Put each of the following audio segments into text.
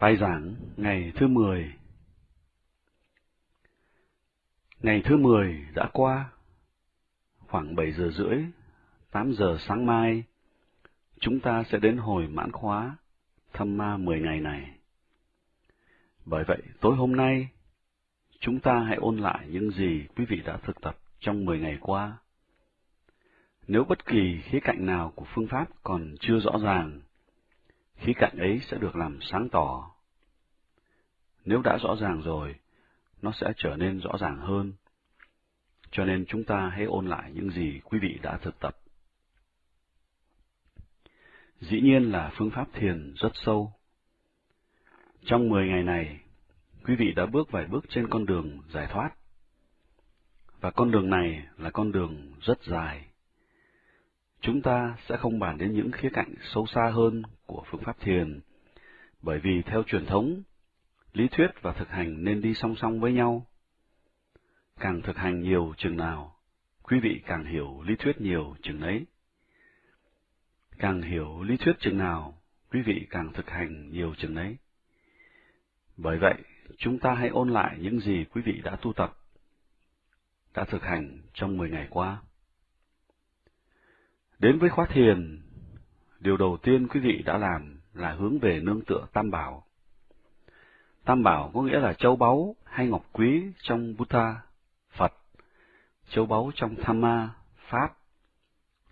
Bài giảng ngày thứ 10 Ngày thứ 10 đã qua, khoảng 7 giờ rưỡi, 8 giờ sáng mai, chúng ta sẽ đến hồi mãn khóa thăm ma 10 ngày này. Bởi vậy, tối hôm nay, chúng ta hãy ôn lại những gì quý vị đã thực tập trong 10 ngày qua. Nếu bất kỳ khía cạnh nào của phương pháp còn chưa rõ ràng, khí cạnh ấy sẽ được làm sáng tỏ. Nếu đã rõ ràng rồi, nó sẽ trở nên rõ ràng hơn. Cho nên chúng ta hãy ôn lại những gì quý vị đã thực tập. Dĩ nhiên là phương pháp thiền rất sâu. Trong 10 ngày này, quý vị đã bước vài bước trên con đường giải thoát. Và con đường này là con đường rất dài. Chúng ta sẽ không bàn đến những khía cạnh sâu xa hơn của phương pháp thiền, bởi vì theo truyền thống, lý thuyết và thực hành nên đi song song với nhau. Càng thực hành nhiều chừng nào, quý vị càng hiểu lý thuyết nhiều chừng ấy. Càng hiểu lý thuyết chừng nào, quý vị càng thực hành nhiều chừng ấy. Bởi vậy, chúng ta hãy ôn lại những gì quý vị đã tu tập, đã thực hành trong 10 ngày qua. Đến với khóa thiền, điều đầu tiên quý vị đã làm là hướng về nương tựa Tam Bảo. Tam Bảo có nghĩa là châu báu hay ngọc quý trong Buddha, Phật, châu báu trong Thamma, Pháp,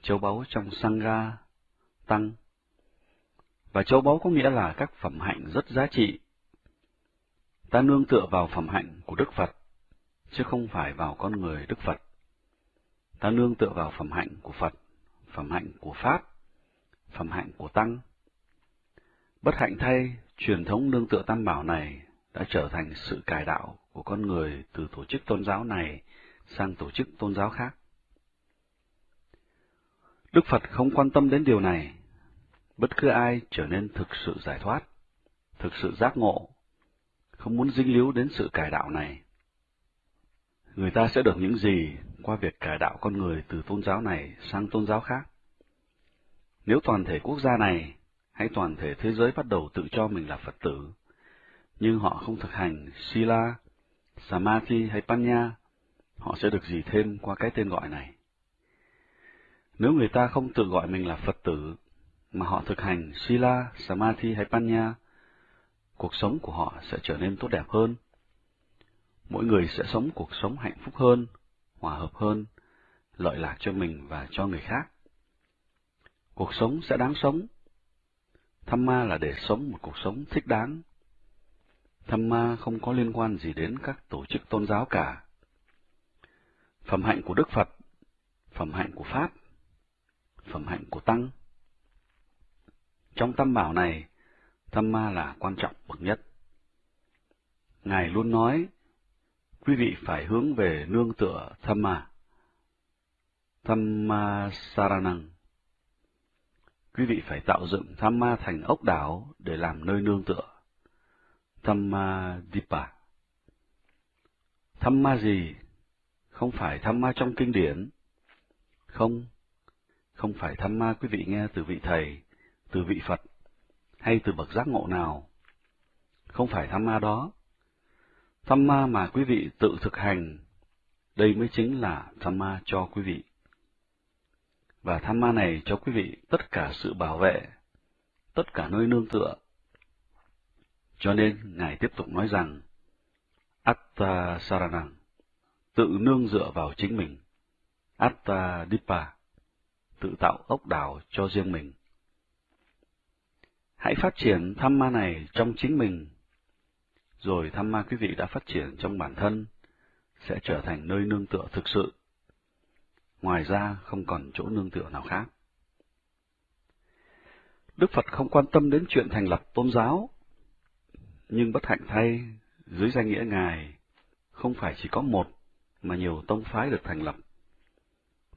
châu báu trong Sangha, Tăng. Và châu báu có nghĩa là các phẩm hạnh rất giá trị. Ta nương tựa vào phẩm hạnh của Đức Phật, chứ không phải vào con người Đức Phật. Ta nương tựa vào phẩm hạnh của Phật phẩm hạnh của Pháp, phẩm hạnh của Tăng. Bất hạnh thay, truyền thống nương tựa tam bảo này đã trở thành sự cải đạo của con người từ tổ chức tôn giáo này sang tổ chức tôn giáo khác. Đức Phật không quan tâm đến điều này. Bất cứ ai trở nên thực sự giải thoát, thực sự giác ngộ, không muốn dính líu đến sự cải đạo này. Người ta sẽ được những gì qua việc cải đạo con người từ tôn giáo này sang tôn giáo khác. Nếu toàn thể quốc gia này hay toàn thể thế giới bắt đầu tự cho mình là Phật tử, nhưng họ không thực hành Sila, Samadhi hay Panya, họ sẽ được gì thêm qua cái tên gọi này. Nếu người ta không tự gọi mình là Phật tử, mà họ thực hành Sila, Samadhi hay Panya, cuộc sống của họ sẽ trở nên tốt đẹp hơn. Mỗi người sẽ sống cuộc sống hạnh phúc hơn, hòa hợp hơn, lợi lạc cho mình và cho người khác. Cuộc sống sẽ đáng sống. Tham ma là để sống một cuộc sống thích đáng. Tham ma không có liên quan gì đến các tổ chức tôn giáo cả. Phẩm hạnh của Đức Phật, phẩm hạnh của Pháp, phẩm hạnh của Tăng. Trong tam bảo này, tham ma là quan trọng bậc nhất. Ngài luôn nói, quý vị phải hướng về nương tựa tham ma. Tham ma saranang quý vị phải tạo dựng tham ma thành ốc đảo để làm nơi nương tựa. Tham ma Dipa Tham ma gì? Không phải tham ma trong kinh điển. Không, không phải tham ma quý vị nghe từ vị thầy, từ vị Phật, hay từ bậc giác ngộ nào. Không phải tham ma đó. Tham ma mà quý vị tự thực hành, đây mới chính là tham ma cho quý vị và tham ma này cho quý vị tất cả sự bảo vệ, tất cả nơi nương tựa. Cho nên, Ngài tiếp tục nói rằng, Atta Saranang, tự nương dựa vào chính mình. Atta Dipa, tự tạo ốc đảo cho riêng mình. Hãy phát triển tham ma này trong chính mình, rồi tham ma quý vị đã phát triển trong bản thân, sẽ trở thành nơi nương tựa thực sự ngoài ra không còn chỗ nương tựa nào khác. Đức Phật không quan tâm đến chuyện thành lập tôn giáo, nhưng bất hạnh thay, dưới danh nghĩa Ngài, không phải chỉ có một, mà nhiều tông phái được thành lập,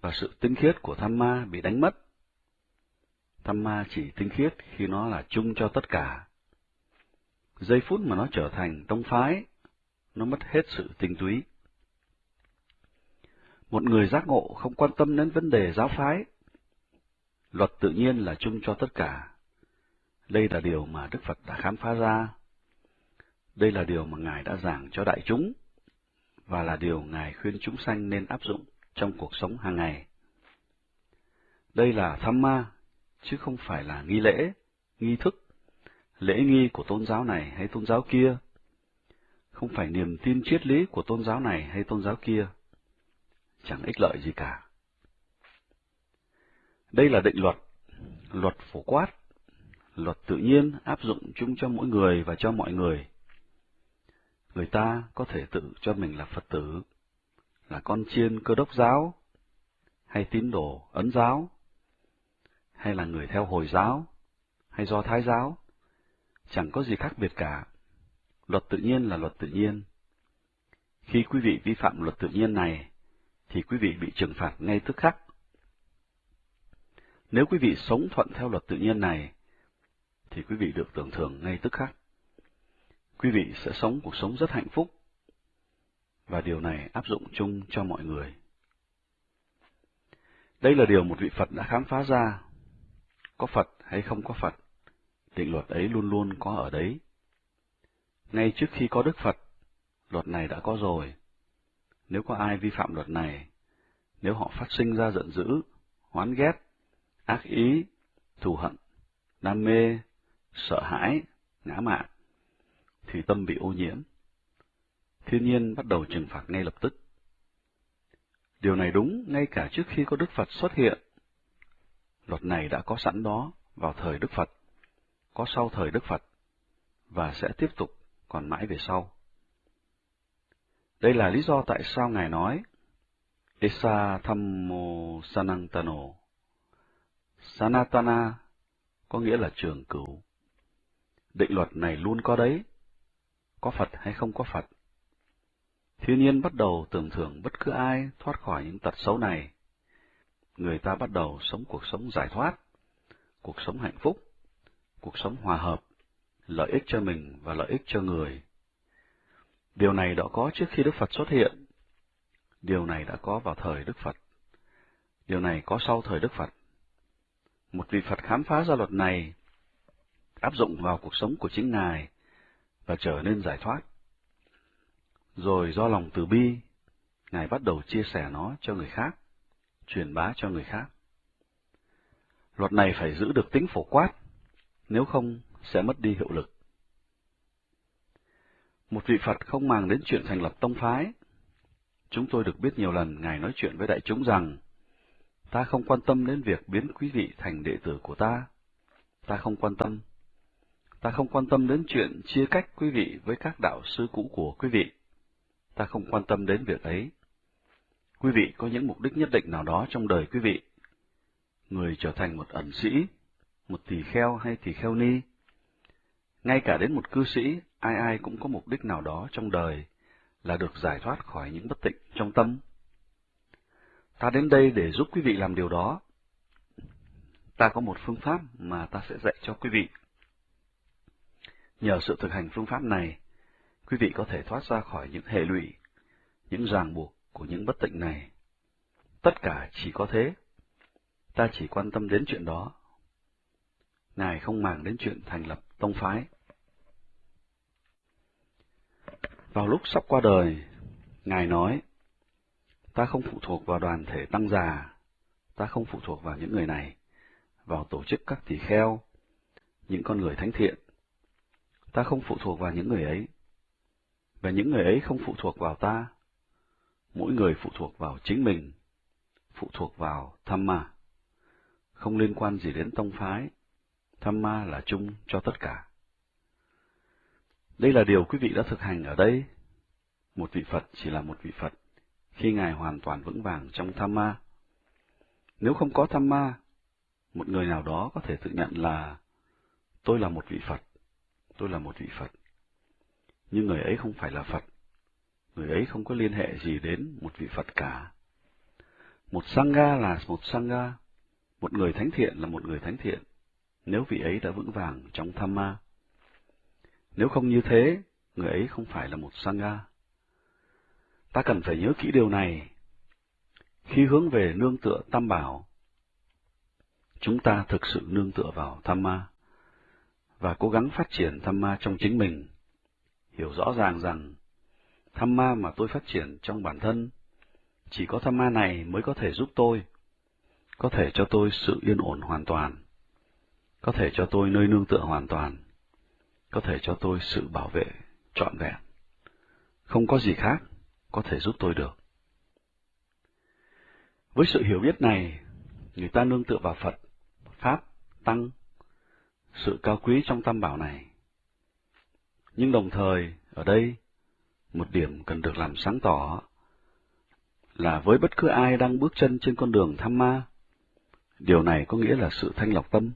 và sự tinh khiết của tham ma bị đánh mất. Tham ma chỉ tinh khiết khi nó là chung cho tất cả. Giây phút mà nó trở thành tông phái, nó mất hết sự tinh túy. Một người giác ngộ không quan tâm đến vấn đề giáo phái. Luật tự nhiên là chung cho tất cả. Đây là điều mà Đức Phật đã khám phá ra, Đây là điều mà Ngài đã giảng cho đại chúng, và là điều Ngài khuyên chúng sanh nên áp dụng trong cuộc sống hàng ngày. Đây là tham ma, chứ không phải là nghi lễ, nghi thức, lễ nghi của tôn giáo này hay tôn giáo kia, không phải niềm tin triết lý của tôn giáo này hay tôn giáo kia, chẳng ích lợi gì cả. Đây là định luật, luật phổ quát, luật tự nhiên áp dụng chung cho mỗi người và cho mọi người. Người ta có thể tự cho mình là Phật tử, là con chiên cơ đốc giáo, hay tín đồ ấn giáo, hay là người theo Hồi giáo, hay do Thái giáo, chẳng có gì khác biệt cả. Luật tự nhiên là luật tự nhiên. Khi quý vị vi phạm luật tự nhiên này, thì quý vị bị trừng phạt ngay tức khắc. Nếu quý vị sống thuận theo luật tự nhiên này, thì quý vị được tưởng thưởng ngay tức khắc. Quý vị sẽ sống cuộc sống rất hạnh phúc, và điều này áp dụng chung cho mọi người. Đây là điều một vị Phật đã khám phá ra. Có Phật hay không có Phật, định luật ấy luôn luôn có ở đấy. Ngay trước khi có Đức Phật, luật này đã có rồi. Nếu có ai vi phạm luật này, nếu họ phát sinh ra giận dữ, hoán ghét, ác ý, thù hận, đam mê, sợ hãi, ngã mạn, thì tâm bị ô nhiễm. Thiên nhiên bắt đầu trừng phạt ngay lập tức. Điều này đúng ngay cả trước khi có Đức Phật xuất hiện. Luật này đã có sẵn đó vào thời Đức Phật, có sau thời Đức Phật, và sẽ tiếp tục còn mãi về sau. Đây là lý do tại sao Ngài nói, Esa Thammo Sanantano. Sanatana có nghĩa là trường cửu. Định luật này luôn có đấy, có Phật hay không có Phật. Thiên nhiên bắt đầu tưởng thưởng bất cứ ai thoát khỏi những tật xấu này. Người ta bắt đầu sống cuộc sống giải thoát, cuộc sống hạnh phúc, cuộc sống hòa hợp, lợi ích cho mình và lợi ích cho người. Điều này đã có trước khi Đức Phật xuất hiện. Điều này đã có vào thời Đức Phật. Điều này có sau thời Đức Phật. Một vị Phật khám phá ra luật này, áp dụng vào cuộc sống của chính Ngài và trở nên giải thoát. Rồi do lòng từ bi, Ngài bắt đầu chia sẻ nó cho người khác, truyền bá cho người khác. Luật này phải giữ được tính phổ quát, nếu không sẽ mất đi hiệu lực. Một vị Phật không màng đến chuyện thành lập tông phái. Chúng tôi được biết nhiều lần Ngài nói chuyện với đại chúng rằng, ta không quan tâm đến việc biến quý vị thành đệ tử của ta. Ta không quan tâm. Ta không quan tâm đến chuyện chia cách quý vị với các đạo sư cũ của quý vị. Ta không quan tâm đến việc ấy. Quý vị có những mục đích nhất định nào đó trong đời quý vị. Người trở thành một ẩn sĩ, một tỳ kheo hay tỳ kheo ni. Ngay cả đến một cư sĩ, ai ai cũng có mục đích nào đó trong đời là được giải thoát khỏi những bất tịnh trong tâm. Ta đến đây để giúp quý vị làm điều đó. Ta có một phương pháp mà ta sẽ dạy cho quý vị. Nhờ sự thực hành phương pháp này, quý vị có thể thoát ra khỏi những hệ lụy, những ràng buộc của những bất tịnh này. Tất cả chỉ có thế. Ta chỉ quan tâm đến chuyện đó. Ngài không màng đến chuyện thành lập tông phái. Vào lúc sắp qua đời, Ngài nói, ta không phụ thuộc vào đoàn thể tăng già, ta không phụ thuộc vào những người này, vào tổ chức các tỷ kheo, những con người thánh thiện. Ta không phụ thuộc vào những người ấy, và những người ấy không phụ thuộc vào ta. Mỗi người phụ thuộc vào chính mình, phụ thuộc vào tham mà, không liên quan gì đến tông phái. Tham ma là chung cho tất cả. Đây là điều quý vị đã thực hành ở đây. Một vị Phật chỉ là một vị Phật, khi Ngài hoàn toàn vững vàng trong tham ma. Nếu không có tham ma, một người nào đó có thể tự nhận là tôi là một vị Phật, tôi là một vị Phật. Nhưng người ấy không phải là Phật, người ấy không có liên hệ gì đến một vị Phật cả. Một Sangha là một Sangha, một người thánh thiện là một người thánh thiện, nếu vị ấy đã vững vàng trong tham ma. Nếu không như thế, người ấy không phải là một Sangha. Ta cần phải nhớ kỹ điều này. Khi hướng về nương tựa tam bảo, chúng ta thực sự nương tựa vào tham ma và cố gắng phát triển tham ma trong chính mình, hiểu rõ ràng rằng tham ma mà tôi phát triển trong bản thân, chỉ có tham ma này mới có thể giúp tôi, có thể cho tôi sự yên ổn hoàn toàn, có thể cho tôi nơi nương tựa hoàn toàn, có thể cho tôi sự bảo vệ trọn vẹn. Không có gì khác có thể giúp tôi được. Với sự hiểu biết này, người ta nương tựa vào Phật, Pháp, Tăng, sự cao quý trong tam bảo này. Nhưng đồng thời, ở đây, một điểm cần được làm sáng tỏ là với bất cứ ai đang bước chân trên con đường tham ma, điều này có nghĩa là sự thanh lọc tâm,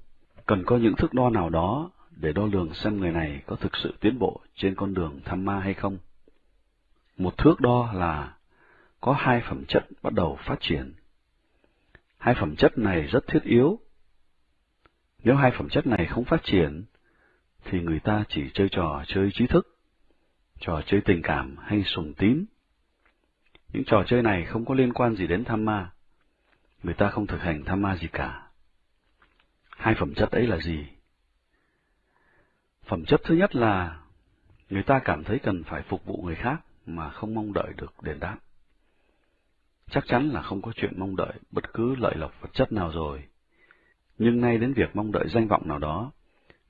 cần có những thước đo nào đó để đo lường xem người này có thực sự tiến bộ trên con đường tham ma hay không. Một thước đo là có hai phẩm chất bắt đầu phát triển. Hai phẩm chất này rất thiết yếu. Nếu hai phẩm chất này không phát triển, thì người ta chỉ chơi trò chơi trí thức, trò chơi tình cảm hay sùng tín. Những trò chơi này không có liên quan gì đến tham ma. Người ta không thực hành tham ma gì cả. Hai phẩm chất ấy là gì? Phẩm chất thứ nhất là người ta cảm thấy cần phải phục vụ người khác mà không mong đợi được đền đáp. Chắc chắn là không có chuyện mong đợi bất cứ lợi lộc vật chất nào rồi. Nhưng nay đến việc mong đợi danh vọng nào đó,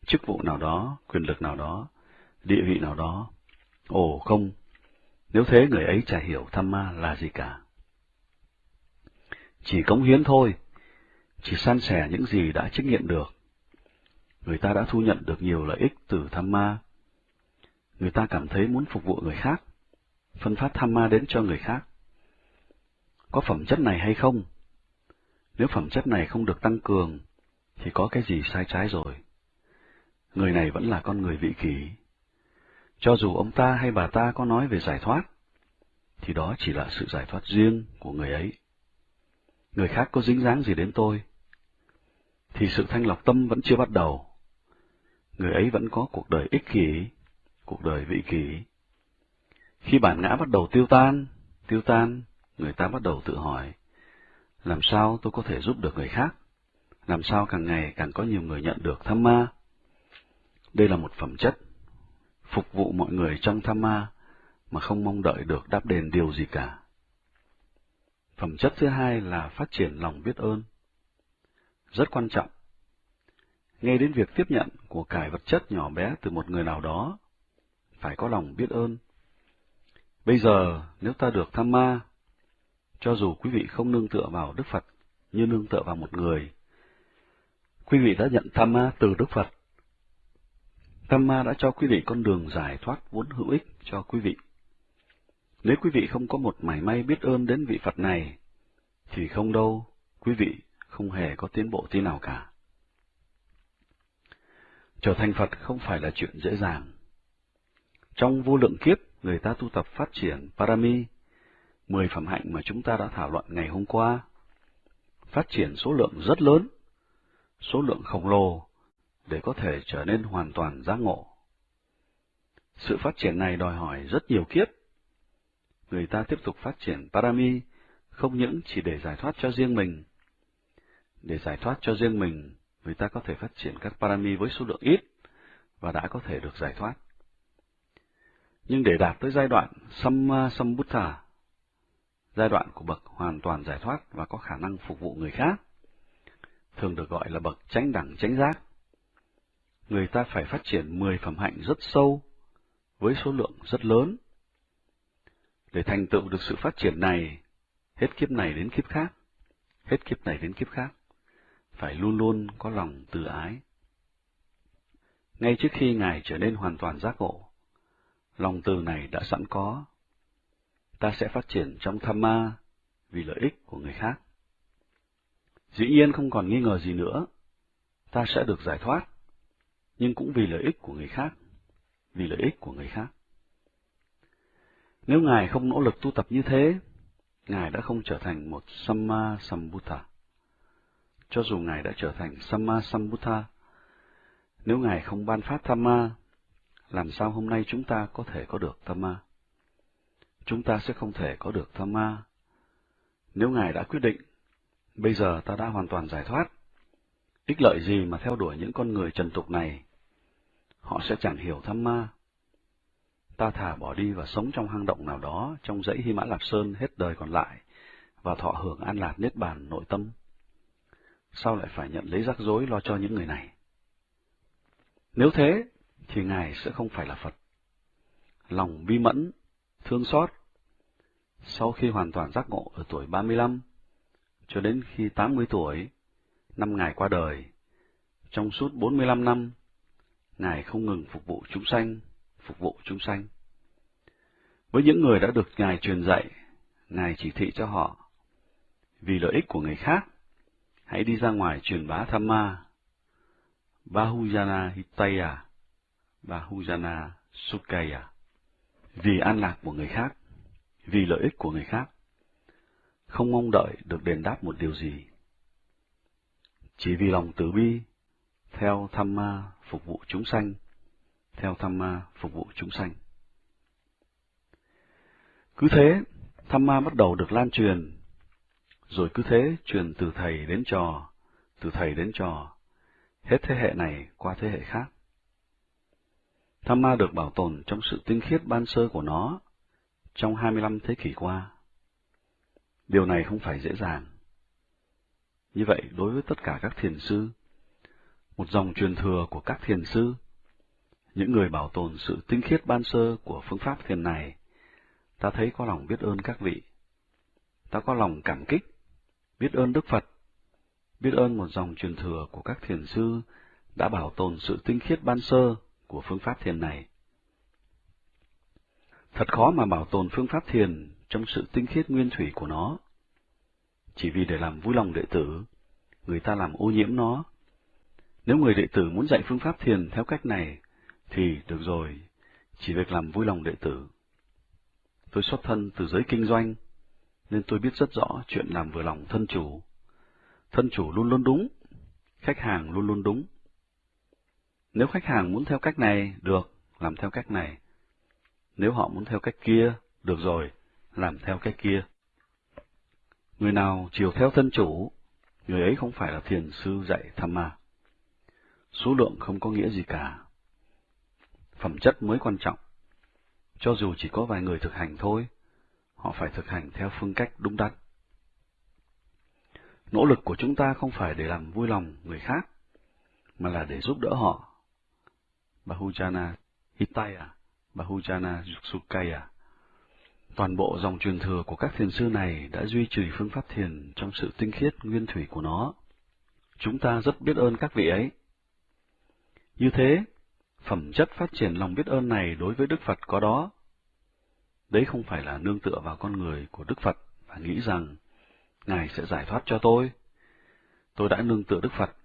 chức vụ nào đó, quyền lực nào đó, địa vị nào đó. Ồ không, nếu thế người ấy chả hiểu tham ma là gì cả. Chỉ cống hiến thôi, chỉ san sẻ những gì đã trách nhiệm được. Người ta đã thu nhận được nhiều lợi ích từ tham ma. Người ta cảm thấy muốn phục vụ người khác, phân phát tham ma đến cho người khác. Có phẩm chất này hay không? Nếu phẩm chất này không được tăng cường, thì có cái gì sai trái rồi. Người này vẫn là con người vị kỷ. Cho dù ông ta hay bà ta có nói về giải thoát, thì đó chỉ là sự giải thoát riêng của người ấy. Người khác có dính dáng gì đến tôi, thì sự thanh lọc tâm vẫn chưa bắt đầu. Người ấy vẫn có cuộc đời ích kỷ, cuộc đời vị kỷ. Khi bản ngã bắt đầu tiêu tan, tiêu tan, người ta bắt đầu tự hỏi, làm sao tôi có thể giúp được người khác? Làm sao càng ngày càng có nhiều người nhận được tham ma? Đây là một phẩm chất, phục vụ mọi người trong tham ma mà không mong đợi được đáp đền điều gì cả. Phẩm chất thứ hai là phát triển lòng biết ơn. Rất quan trọng. Nghe đến việc tiếp nhận của cải vật chất nhỏ bé từ một người nào đó, phải có lòng biết ơn. Bây giờ, nếu ta được tham ma, cho dù quý vị không nương tựa vào Đức Phật như nương tựa vào một người, quý vị đã nhận tham ma từ Đức Phật. Tham ma đã cho quý vị con đường giải thoát vốn hữu ích cho quý vị. Nếu quý vị không có một mảy may biết ơn đến vị Phật này, thì không đâu, quý vị không hề có tiến bộ tí nào cả. Trở thành Phật không phải là chuyện dễ dàng. Trong vô lượng kiếp, người ta tu tập phát triển Parami, mười phẩm hạnh mà chúng ta đã thảo luận ngày hôm qua. Phát triển số lượng rất lớn, số lượng khổng lồ, để có thể trở nên hoàn toàn giác ngộ. Sự phát triển này đòi hỏi rất nhiều kiếp. Người ta tiếp tục phát triển Parami không những chỉ để giải thoát cho riêng mình. Để giải thoát cho riêng mình, người ta có thể phát triển các Parami với số lượng ít và đã có thể được giải thoát. Nhưng để đạt tới giai đoạn Samma Sambuddha, giai đoạn của bậc hoàn toàn giải thoát và có khả năng phục vụ người khác, thường được gọi là bậc chánh đẳng chánh giác. Người ta phải phát triển 10 phẩm hạnh rất sâu, với số lượng rất lớn. Để thành tựu được sự phát triển này, hết kiếp này đến kiếp khác, hết kiếp này đến kiếp khác, phải luôn luôn có lòng từ ái. Ngay trước khi Ngài trở nên hoàn toàn giác ngộ, lòng từ này đã sẵn có. Ta sẽ phát triển trong tham ma vì lợi ích của người khác. Dĩ nhiên không còn nghi ngờ gì nữa, ta sẽ được giải thoát, nhưng cũng vì lợi ích của người khác, vì lợi ích của người khác. Nếu Ngài không nỗ lực tu tập như thế, Ngài đã không trở thành một Samma Sambuddha. Cho dù Ngài đã trở thành Samma Sambuddha, nếu Ngài không ban phát Thamma, làm sao hôm nay chúng ta có thể có được Thamma? Chúng ta sẽ không thể có được Thamma. Nếu Ngài đã quyết định, bây giờ ta đã hoàn toàn giải thoát, ích lợi gì mà theo đuổi những con người trần tục này? Họ sẽ chẳng hiểu Thamma. ta thả bỏ đi và sống trong hang động nào đó trong dãy Hy Mã Lạp Sơn hết đời còn lại, và thọ hưởng an lạc niết bàn nội tâm. Sao lại phải nhận lấy rắc rối lo cho những người này? Nếu thế, thì Ngài sẽ không phải là Phật. Lòng bi mẫn, thương xót, sau khi hoàn toàn giác ngộ ở tuổi 35, cho đến khi 80 tuổi, năm Ngài qua đời, trong suốt 45 năm, Ngài không ngừng phục vụ chúng sanh, phục vụ chúng sanh. Với những người đã được Ngài truyền dạy, Ngài chỉ thị cho họ, vì lợi ích của người khác, hãy đi ra ngoài truyền bá tham ma. Bahujana Hitaya, Bahujana Sukaya, vì an lạc của người khác, vì lợi ích của người khác, không mong đợi được đền đáp một điều gì. Chỉ vì lòng từ bi, theo tham ma phục vụ chúng sanh, theo tham ma phục vụ chúng sanh. Cứ thế, tham ma bắt đầu được lan truyền, rồi cứ thế truyền từ thầy đến trò, từ thầy đến trò, hết thế hệ này qua thế hệ khác. Tham ma được bảo tồn trong sự tinh khiết ban sơ của nó trong 25 thế kỷ qua. Điều này không phải dễ dàng. Như vậy, đối với tất cả các thiền sư, một dòng truyền thừa của các thiền sư, những người bảo tồn sự tinh khiết ban sơ của phương pháp thiền này, ta thấy có lòng biết ơn các vị. Ta có lòng cảm kích, biết ơn Đức Phật, biết ơn một dòng truyền thừa của các thiền sư đã bảo tồn sự tinh khiết ban sơ của phương pháp thiền này. Thật khó mà bảo tồn phương pháp thiền trong sự tinh khiết nguyên thủy của nó. Chỉ vì để làm vui lòng đệ tử, người ta làm ô nhiễm nó. Nếu người đệ tử muốn dạy phương pháp thiền theo cách này, thì được rồi, chỉ việc làm vui lòng đệ tử. Tôi xuất thân từ giới kinh doanh, nên tôi biết rất rõ chuyện làm vừa lòng thân chủ. Thân chủ luôn luôn đúng, khách hàng luôn luôn đúng. Nếu khách hàng muốn theo cách này, được, làm theo cách này. Nếu họ muốn theo cách kia, được rồi, làm theo cách kia. Người nào chiều theo thân chủ, người ấy không phải là thiền sư dạy tham ma. Số lượng không có nghĩa gì cả. Phẩm chất mới quan trọng. Cho dù chỉ có vài người thực hành thôi, họ phải thực hành theo phương cách đúng đắn. Nỗ lực của chúng ta không phải để làm vui lòng người khác, mà là để giúp đỡ họ. Bahujana Hitaya, Bahujana Yuksukaya Toàn bộ dòng truyền thừa của các thiền sư này đã duy trì phương pháp thiền trong sự tinh khiết nguyên thủy của nó. Chúng ta rất biết ơn các vị ấy. Như thế, phẩm chất phát triển lòng biết ơn này đối với Đức Phật có đó. Đấy không phải là nương tựa vào con người của Đức Phật và nghĩ rằng Ngài sẽ giải thoát cho tôi. Tôi đã nương tựa Đức Phật,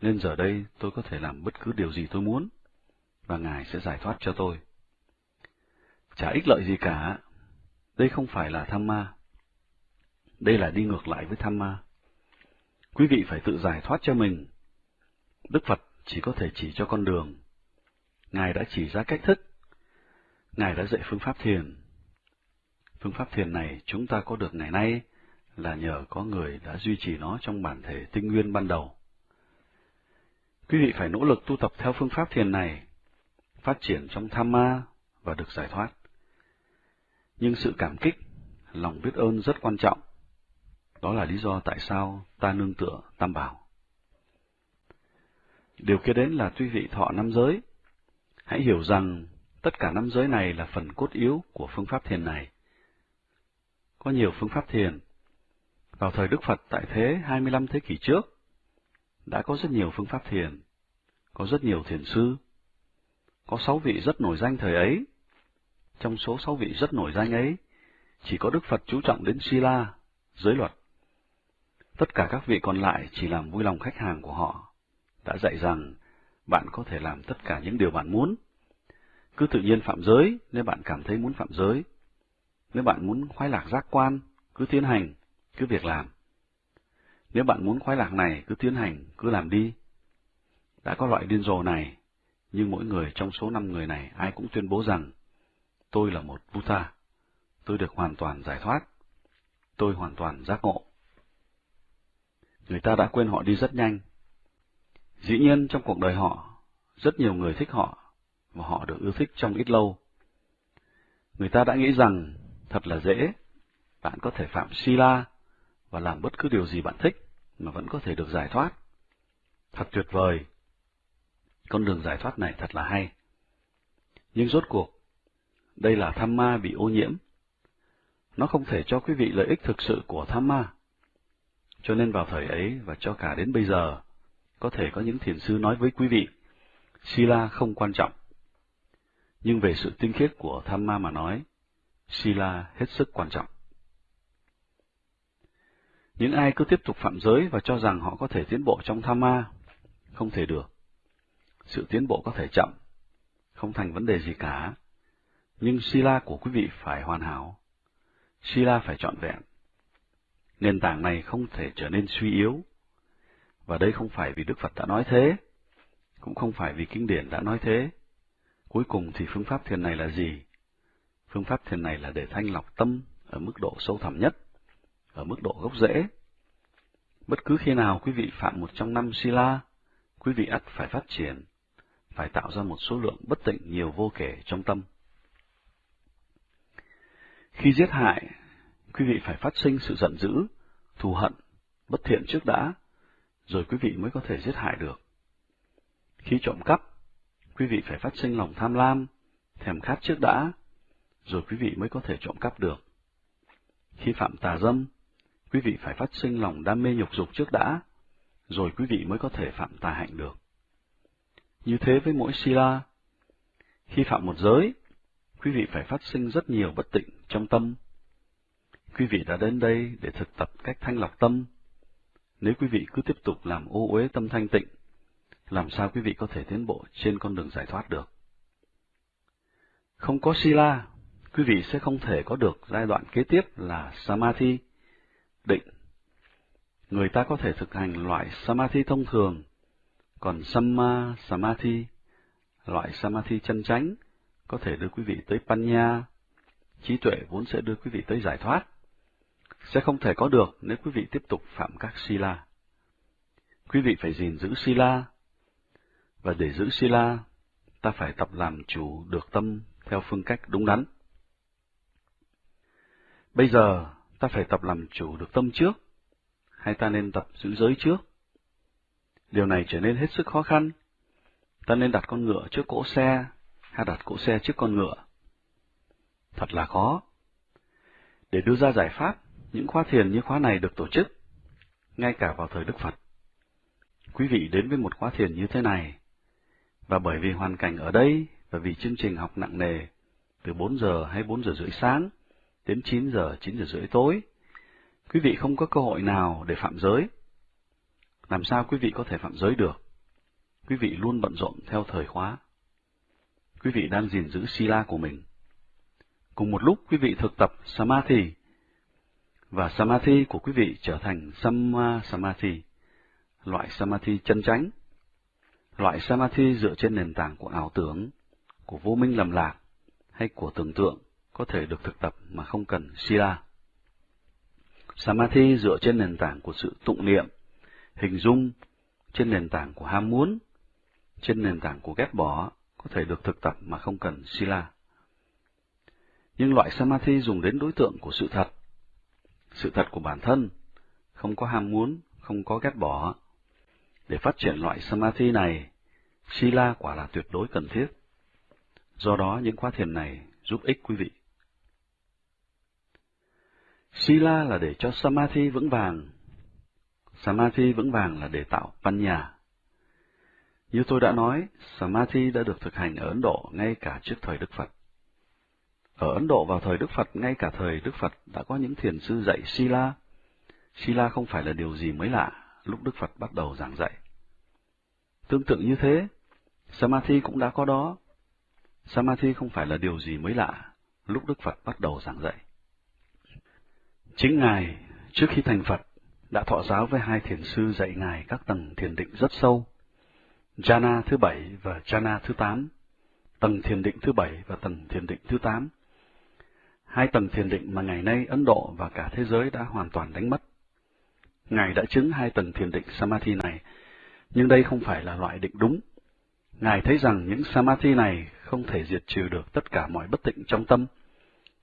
nên giờ đây tôi có thể làm bất cứ điều gì tôi muốn, và Ngài sẽ giải thoát cho tôi. Chả ích lợi gì cả, đây không phải là tham ma. Đây là đi ngược lại với tham ma. Quý vị phải tự giải thoát cho mình. Đức Phật chỉ có thể chỉ cho con đường. Ngài đã chỉ ra cách thức. Ngài đã dạy phương pháp thiền. Phương pháp thiền này chúng ta có được ngày nay là nhờ có người đã duy trì nó trong bản thể tinh nguyên ban đầu. Quý vị phải nỗ lực tu tập theo phương pháp thiền này, phát triển trong tham ma và được giải thoát nhưng sự cảm kích, lòng biết ơn rất quan trọng. Đó là lý do tại sao ta nương tựa tam bảo. Điều kia đến là tuy vị thọ năm giới, hãy hiểu rằng tất cả năm giới này là phần cốt yếu của phương pháp thiền này. Có nhiều phương pháp thiền. Vào thời Đức Phật tại thế 25 thế kỷ trước, đã có rất nhiều phương pháp thiền, có rất nhiều thiền sư, có sáu vị rất nổi danh thời ấy, trong số sáu vị rất nổi danh ấy, chỉ có Đức Phật chú trọng đến Sila, giới luật. Tất cả các vị còn lại chỉ làm vui lòng khách hàng của họ, đã dạy rằng bạn có thể làm tất cả những điều bạn muốn. Cứ tự nhiên phạm giới nếu bạn cảm thấy muốn phạm giới. Nếu bạn muốn khoái lạc giác quan, cứ tiến hành, cứ việc làm. Nếu bạn muốn khoái lạc này, cứ tiến hành, cứ làm đi. Đã có loại điên rồ này, nhưng mỗi người trong số năm người này ai cũng tuyên bố rằng tôi là một Buddha, tôi được hoàn toàn giải thoát, tôi hoàn toàn giác ngộ. Người ta đã quên họ đi rất nhanh. Dĩ nhiên trong cuộc đời họ, rất nhiều người thích họ, và họ được ưa thích trong ít lâu. Người ta đã nghĩ rằng thật là dễ, bạn có thể phạm Sila và làm bất cứ điều gì bạn thích mà vẫn có thể được giải thoát. Thật tuyệt vời. Con đường giải thoát này thật là hay. Nhưng rốt cuộc, đây là tham ma bị ô nhiễm. Nó không thể cho quý vị lợi ích thực sự của tham ma. Cho nên vào thời ấy và cho cả đến bây giờ, có thể có những thiền sư nói với quý vị, Sila không quan trọng. Nhưng về sự tinh khiết của tham ma mà nói, Sila hết sức quan trọng. Những ai cứ tiếp tục phạm giới và cho rằng họ có thể tiến bộ trong tham ma, không thể được. Sự tiến bộ có thể chậm, không thành vấn đề gì cả, nhưng Sila của quý vị phải hoàn hảo. Sila phải trọn vẹn. Nền tảng này không thể trở nên suy yếu. Và đây không phải vì Đức Phật đã nói thế, cũng không phải vì kinh điển đã nói thế. Cuối cùng thì phương pháp thiền này là gì? Phương pháp thiền này là để thanh lọc tâm ở mức độ sâu thẳm nhất, ở mức độ gốc rễ. Bất cứ khi nào quý vị phạm một trong năm sila, quý vị ắt phải phát triển, phải tạo ra một số lượng bất tịnh nhiều vô kể trong tâm. Khi giết hại, quý vị phải phát sinh sự giận dữ, thù hận, bất thiện trước đã, rồi quý vị mới có thể giết hại được. Khi trộm cắp, quý vị phải phát sinh lòng tham lam, thèm khát trước đã, rồi quý vị mới có thể trộm cắp được. Khi phạm tà dâm, quý vị phải phát sinh lòng đam mê nhục dục trước đã, rồi quý vị mới có thể phạm tà hạnh được. Như thế với mỗi sila, khi phạm một giới, quý vị phải phát sinh rất nhiều bất tịnh trong tâm. Quý vị đã đến đây để thực tập cách thanh lọc tâm. Nếu quý vị cứ tiếp tục làm ô uế tâm thanh tịnh, làm sao quý vị có thể tiến bộ trên con đường giải thoát được? Không có sila, quý vị sẽ không thể có được giai đoạn kế tiếp là samadhi, định. Người ta có thể thực hành loại samadhi thông thường, còn samma samadhi, loại samadhi chân chánh, có thể đưa quý vị tới panya, trí tuệ vốn sẽ đưa quý vị tới giải thoát, sẽ không thể có được nếu quý vị tiếp tục phạm các sila. Quý vị phải gìn giữ sila, và để giữ sila, ta phải tập làm chủ được tâm theo phương cách đúng đắn. Bây giờ, ta phải tập làm chủ được tâm trước, hay ta nên tập giữ giới trước? Điều này trở nên hết sức khó khăn. Ta nên đặt con ngựa trước cỗ xe, hay đặt cỗ xe trước con ngựa? Thật là khó. Để đưa ra giải pháp, những khóa thiền như khóa này được tổ chức, ngay cả vào thời Đức Phật. Quý vị đến với một khóa thiền như thế này, và bởi vì hoàn cảnh ở đây và vì chương trình học nặng nề, từ 4 giờ hay 4 giờ rưỡi sáng đến 9 giờ, 9 giờ rưỡi tối, quý vị không có cơ hội nào để phạm giới. Làm sao quý vị có thể phạm giới được? Quý vị luôn bận rộn theo thời khóa. Quý vị đang gìn giữ sila của mình. Cùng một lúc quý vị thực tập samadhi, và samadhi của quý vị trở thành samma samadhi, loại samadhi chân chánh Loại samadhi dựa trên nền tảng của ảo tưởng, của vô minh lầm lạc, hay của tưởng tượng có thể được thực tập mà không cần sila. Samadhi dựa trên nền tảng của sự tụng niệm, hình dung, trên nền tảng của ham muốn, trên nền tảng của ghét bỏ, có thể được thực tập mà không cần sila. Nhưng loại samadhi dùng đến đối tượng của sự thật, sự thật của bản thân, không có ham muốn, không có ghét bỏ, để phát triển loại samadhi này, sila quả là tuyệt đối cần thiết. Do đó, những khóa thiền này giúp ích quý vị. Sila là để cho samadhi vững vàng. Samadhi vững vàng là để tạo văn nhà. Như tôi đã nói, Samadhi đã được thực hành ở Ấn Độ ngay cả trước thời Đức Phật. Ở Ấn Độ vào thời Đức Phật, ngay cả thời Đức Phật đã có những thiền sư dạy Sila. Sila không phải là điều gì mới lạ lúc Đức Phật bắt đầu giảng dạy. Tương tự như thế, Samadhi cũng đã có đó. Samadhi không phải là điều gì mới lạ lúc Đức Phật bắt đầu giảng dạy. Chính Ngài, trước khi thành Phật, đã thọ giáo với hai thiền sư dạy Ngài các tầng thiền định rất sâu. Jhana thứ bảy và Jhana thứ tám, tầng thiền định thứ bảy và tầng thiền định thứ tám. Hai tầng thiền định mà ngày nay Ấn Độ và cả thế giới đã hoàn toàn đánh mất. Ngài đã chứng hai tầng thiền định Samadhi này, nhưng đây không phải là loại định đúng. Ngài thấy rằng những Samadhi này không thể diệt trừ được tất cả mọi bất tịnh trong tâm,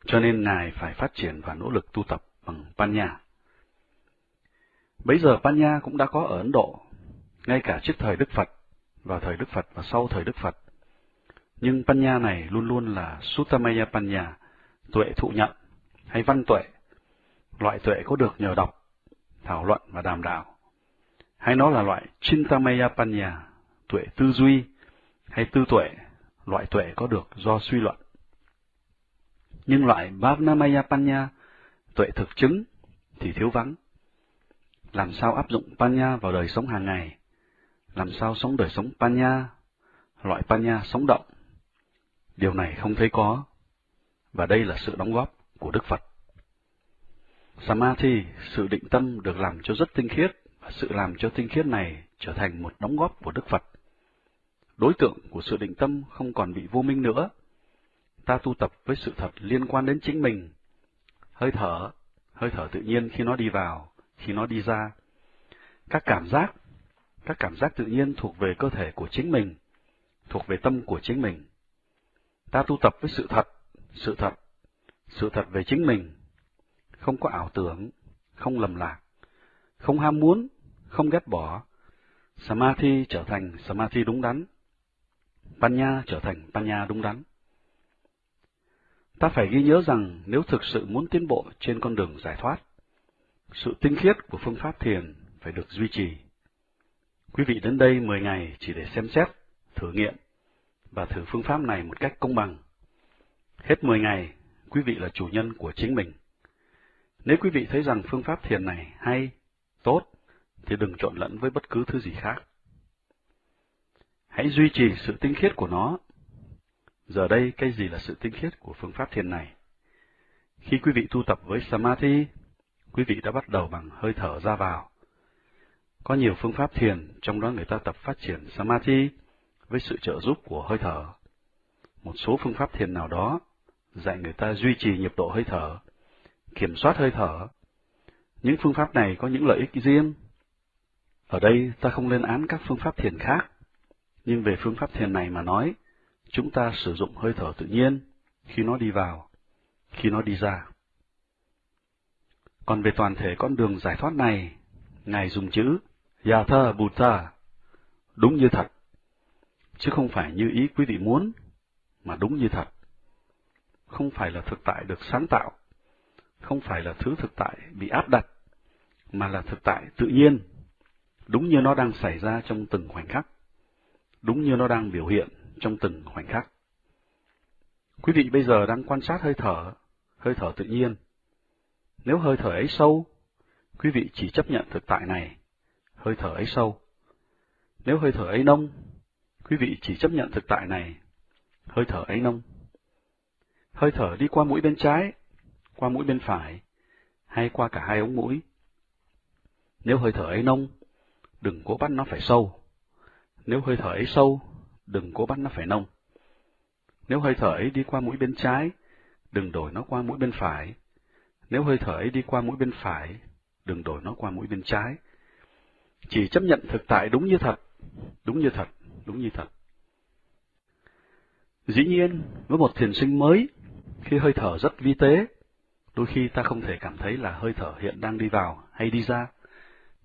cho nên Ngài phải phát triển và nỗ lực tu tập bằng Panya. Bấy giờ Panya cũng đã có ở Ấn Độ, ngay cả trước thời Đức Phật, vào thời Đức Phật và sau thời Đức Phật. Nhưng Panya này luôn luôn là Suttamaya Panya, tuệ thụ nhận, hay văn tuệ, loại tuệ có được nhờ đọc, thảo luận và đàm đạo. Hay nó là loại Chintamaya Panya, tuệ tư duy, hay tư tuệ, loại tuệ có được do suy luận. Nhưng loại Bhavnamaya Panya, tuệ thực chứng, thì thiếu vắng. Làm sao áp dụng Panya vào đời sống hàng ngày? Làm sao sống đời sống Panya, loại Panya sống động? Điều này không thấy có, và đây là sự đóng góp của Đức Phật. Samadhi, sự định tâm được làm cho rất tinh khiết, và sự làm cho tinh khiết này trở thành một đóng góp của Đức Phật. Đối tượng của sự định tâm không còn bị vô minh nữa. Ta tu tập với sự thật liên quan đến chính mình. Hơi thở, hơi thở tự nhiên khi nó đi vào, khi nó đi ra. Các cảm giác, các cảm giác tự nhiên thuộc về cơ thể của chính mình, thuộc về tâm của chính mình. Ta tu tập với sự thật, sự thật, sự thật về chính mình, không có ảo tưởng, không lầm lạc, không ham muốn, không ghét bỏ. Samadhi trở thành Samadhi đúng đắn. Panya trở thành Panya đúng đắn. Ta phải ghi nhớ rằng nếu thực sự muốn tiến bộ trên con đường giải thoát, sự tinh khiết của phương pháp thiền phải được duy trì. Quý vị đến đây 10 ngày chỉ để xem xét, thử nghiệm và thử phương pháp này một cách công bằng. Hết 10 ngày, quý vị là chủ nhân của chính mình. Nếu quý vị thấy rằng phương pháp thiền này hay, tốt, thì đừng trộn lẫn với bất cứ thứ gì khác. Hãy duy trì sự tinh khiết của nó. Giờ đây, cái gì là sự tinh khiết của phương pháp thiền này? Khi quý vị tu tập với Samadhi, quý vị đã bắt đầu bằng hơi thở ra vào. Có nhiều phương pháp thiền, trong đó người ta tập phát triển Samadhi với sự trợ giúp của hơi thở. Một số phương pháp thiền nào đó dạy người ta duy trì nhịp độ hơi thở, kiểm soát hơi thở. Những phương pháp này có những lợi ích riêng. Ở đây ta không lên án các phương pháp thiền khác, nhưng về phương pháp thiền này mà nói, chúng ta sử dụng hơi thở tự nhiên khi nó đi vào, khi nó đi ra. Còn về toàn thể con đường giải thoát này, Ngài dùng chữ Yatha Buddha, đúng như thật, chứ không phải như ý quý vị muốn, mà đúng như thật. Không phải là thực tại được sáng tạo, không phải là thứ thực tại bị áp đặt, mà là thực tại tự nhiên, đúng như nó đang xảy ra trong từng khoảnh khắc, đúng như nó đang biểu hiện trong từng khoảnh khắc. Quý vị bây giờ đang quan sát hơi thở, hơi thở tự nhiên. Nếu hơi thở ấy sâu, quý vị chỉ chấp nhận thực tại này, hơi thở ấy sâu. Nếu hơi thở ấy nông, quý vị chỉ chấp nhận thực tại này, hơi thở ấy nông. Hơi thở đi qua mũi bên trái, qua mũi bên phải, hay qua cả hai ống mũi. Nếu hơi thở ấy nông, đừng cố bắt nó phải sâu. Nếu hơi thở ấy sâu, đừng cố bắt nó phải nông. Nếu hơi thở ấy đi qua mũi bên trái, đừng đổi nó qua mũi bên phải. Nếu hơi thở ấy đi qua mũi bên phải, đừng đổi nó qua mũi bên trái. Chỉ chấp nhận thực tại đúng như thật, đúng như thật, đúng như thật. Dĩ nhiên, với một thiền sinh mới, khi hơi thở rất vi tế, đôi khi ta không thể cảm thấy là hơi thở hiện đang đi vào hay đi ra.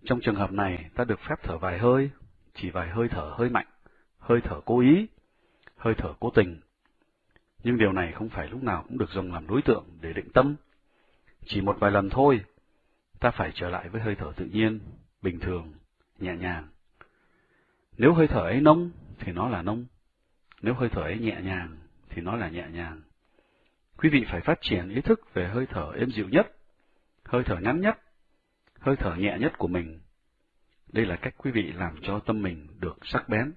Trong trường hợp này, ta được phép thở vài hơi, chỉ vài hơi thở hơi mạnh, hơi thở cố ý, hơi thở cố tình. Nhưng điều này không phải lúc nào cũng được dùng làm đối tượng để định tâm. Chỉ một vài lần thôi, ta phải trở lại với hơi thở tự nhiên, bình thường, nhẹ nhàng. Nếu hơi thở ấy nông, thì nó là nông. Nếu hơi thở ấy nhẹ nhàng, thì nó là nhẹ nhàng. Quý vị phải phát triển ý thức về hơi thở êm dịu nhất, hơi thở ngắn nhất, hơi thở nhẹ nhất của mình. Đây là cách quý vị làm cho tâm mình được sắc bén.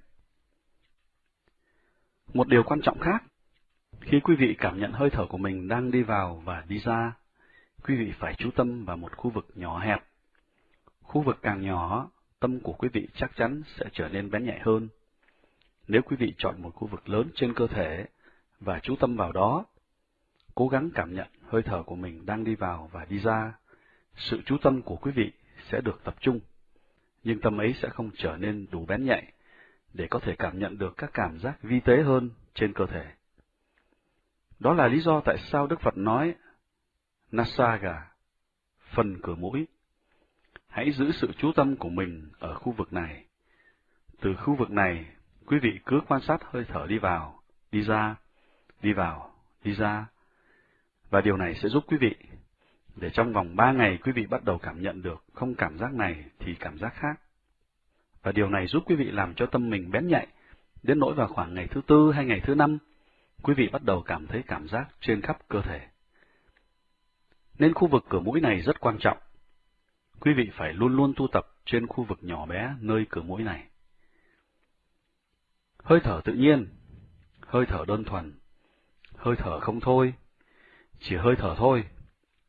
Một điều quan trọng khác, khi quý vị cảm nhận hơi thở của mình đang đi vào và đi ra, quý vị phải chú tâm vào một khu vực nhỏ hẹp. Khu vực càng nhỏ, tâm của quý vị chắc chắn sẽ trở nên bén nhạy hơn. Nếu quý vị chọn một khu vực lớn trên cơ thể và chú tâm vào đó, cố gắng cảm nhận hơi thở của mình đang đi vào và đi ra, sự chú tâm của quý vị sẽ được tập trung, nhưng tâm ấy sẽ không trở nên đủ bén nhạy để có thể cảm nhận được các cảm giác vi tế hơn trên cơ thể. Đó là lý do tại sao Đức Phật nói Nasaga, phần cửa mũi. Hãy giữ sự chú tâm của mình ở khu vực này. Từ khu vực này, quý vị cứ quan sát hơi thở đi vào, đi ra, đi vào, đi ra. Và điều này sẽ giúp quý vị, để trong vòng ba ngày quý vị bắt đầu cảm nhận được không cảm giác này thì cảm giác khác. Và điều này giúp quý vị làm cho tâm mình bén nhạy, đến nỗi vào khoảng ngày thứ tư hay ngày thứ năm, quý vị bắt đầu cảm thấy cảm giác trên khắp cơ thể. Nên khu vực cửa mũi này rất quan trọng. Quý vị phải luôn luôn tu tập trên khu vực nhỏ bé nơi cửa mũi này. Hơi thở tự nhiên, hơi thở đơn thuần, hơi thở không thôi, chỉ hơi thở thôi,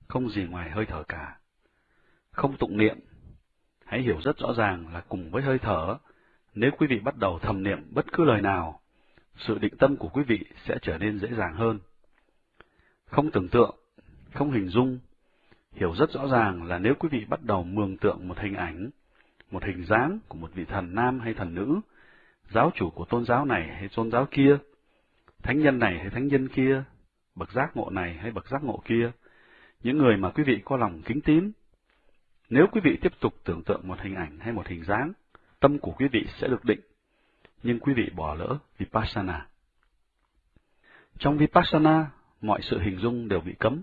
không gì ngoài hơi thở cả. Không tụng niệm, hãy hiểu rất rõ ràng là cùng với hơi thở, nếu quý vị bắt đầu thầm niệm bất cứ lời nào, sự định tâm của quý vị sẽ trở nên dễ dàng hơn. Không tưởng tượng, không hình dung, hiểu rất rõ ràng là nếu quý vị bắt đầu mường tượng một hình ảnh, một hình dáng của một vị thần nam hay thần nữ, giáo chủ của tôn giáo này hay tôn giáo kia, thánh nhân này hay thánh nhân kia, bậc giác ngộ này hay bậc giác ngộ kia, những người mà quý vị có lòng kính tín. Nếu quý vị tiếp tục tưởng tượng một hình ảnh hay một hình dáng, tâm của quý vị sẽ được định, nhưng quý vị bỏ lỡ Vipassana. Trong Vipassana, mọi sự hình dung đều bị cấm,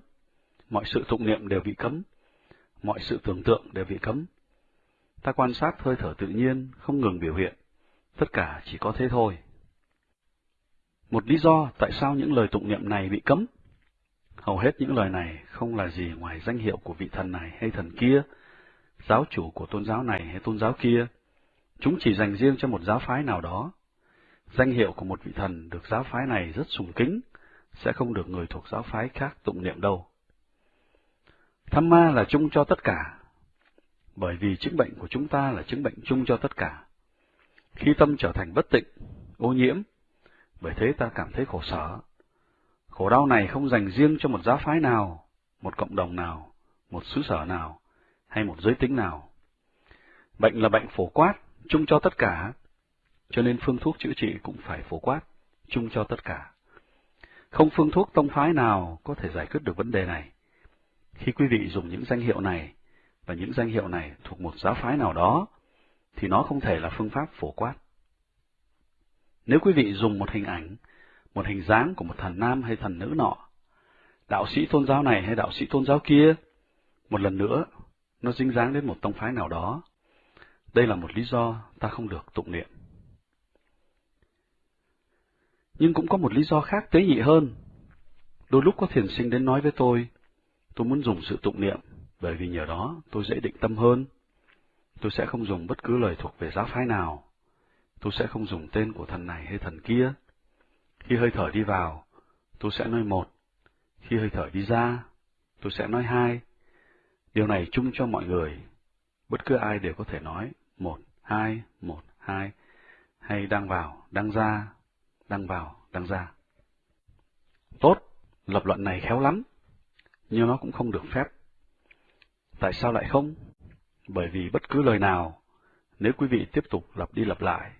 mọi sự tụng niệm đều bị cấm, mọi sự tưởng tượng đều bị cấm. Ta quan sát hơi thở tự nhiên, không ngừng biểu hiện, tất cả chỉ có thế thôi. Một lý do tại sao những lời tụng niệm này bị cấm. Hầu hết những lời này không là gì ngoài danh hiệu của vị thần này hay thần kia, giáo chủ của tôn giáo này hay tôn giáo kia. Chúng chỉ dành riêng cho một giáo phái nào đó. Danh hiệu của một vị thần được giáo phái này rất sùng kính, sẽ không được người thuộc giáo phái khác tụng niệm đâu. Tham ma là chung cho tất cả, bởi vì chứng bệnh của chúng ta là chứng bệnh chung cho tất cả. Khi tâm trở thành bất tịnh, ô nhiễm, bởi thế ta cảm thấy khổ sở. Khổ đau này không dành riêng cho một giáo phái nào, một cộng đồng nào, một xứ sở nào, hay một giới tính nào. Bệnh là bệnh phổ quát, chung cho tất cả, cho nên phương thuốc chữa trị cũng phải phổ quát, chung cho tất cả. Không phương thuốc tông phái nào có thể giải quyết được vấn đề này. Khi quý vị dùng những danh hiệu này, và những danh hiệu này thuộc một giáo phái nào đó, thì nó không thể là phương pháp phổ quát. Nếu quý vị dùng một hình ảnh, một hình dáng của một thần nam hay thần nữ nọ, đạo sĩ tôn giáo này hay đạo sĩ tôn giáo kia, một lần nữa, nó dính dáng đến một tông phái nào đó. Đây là một lý do ta không được tụng niệm. Nhưng cũng có một lý do khác tế nhị hơn. Đôi lúc có thiền sinh đến nói với tôi, tôi muốn dùng sự tụng niệm, bởi vì nhờ đó tôi dễ định tâm hơn. Tôi sẽ không dùng bất cứ lời thuộc về giáo phái nào. Tôi sẽ không dùng tên của thần này hay thần kia. Khi hơi thở đi vào, tôi sẽ nói một. Khi hơi thở đi ra, tôi sẽ nói hai. Điều này chung cho mọi người. Bất cứ ai đều có thể nói một, hai, một, hai, hay đang vào, đang ra, đang vào, đang ra. Tốt, lập luận này khéo lắm, nhưng nó cũng không được phép. Tại sao lại không? Bởi vì bất cứ lời nào, nếu quý vị tiếp tục lặp đi lặp lại,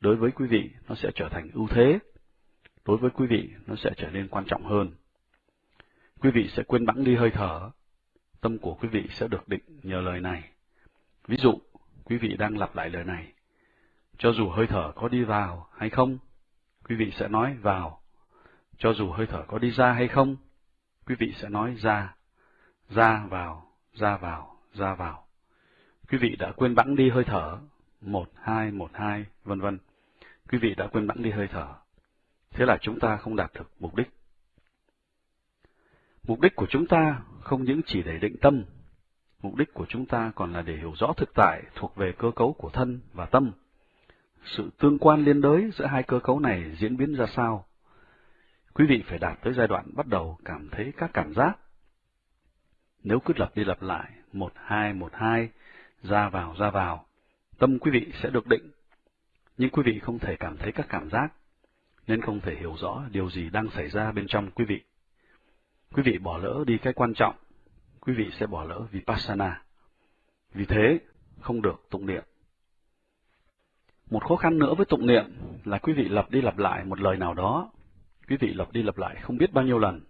đối với quý vị nó sẽ trở thành ưu thế, đối với quý vị nó sẽ trở nên quan trọng hơn. Quý vị sẽ quên bẵng đi hơi thở, tâm của quý vị sẽ được định nhờ lời này. Ví dụ, quý vị đang lặp lại lời này, cho dù hơi thở có đi vào hay không, quý vị sẽ nói vào. Cho dù hơi thở có đi ra hay không, quý vị sẽ nói ra, ra vào, ra vào, ra vào. Quý vị đã quên bẵng đi hơi thở, một, hai, một, hai, vân vân. Quý vị đã quên bẵng đi hơi thở. Thế là chúng ta không đạt được mục đích. Mục đích của chúng ta không những chỉ để định tâm, mục đích của chúng ta còn là để hiểu rõ thực tại thuộc về cơ cấu của thân và tâm. Sự tương quan liên đới giữa hai cơ cấu này diễn biến ra sao? Quý vị phải đạt tới giai đoạn bắt đầu cảm thấy các cảm giác. Nếu cứ lặp đi lặp lại, một hai một hai, ra vào ra vào, tâm quý vị sẽ được định, nhưng quý vị không thể cảm thấy các cảm giác, nên không thể hiểu rõ điều gì đang xảy ra bên trong quý vị. Quý vị bỏ lỡ đi cái quan trọng, quý vị sẽ bỏ lỡ Vipassana. Vì thế, không được tụng niệm. Một khó khăn nữa với tụng niệm là quý vị lặp đi lặp lại một lời nào đó. quý vị lặp đi lặp lại không biết bao nhiêu lần.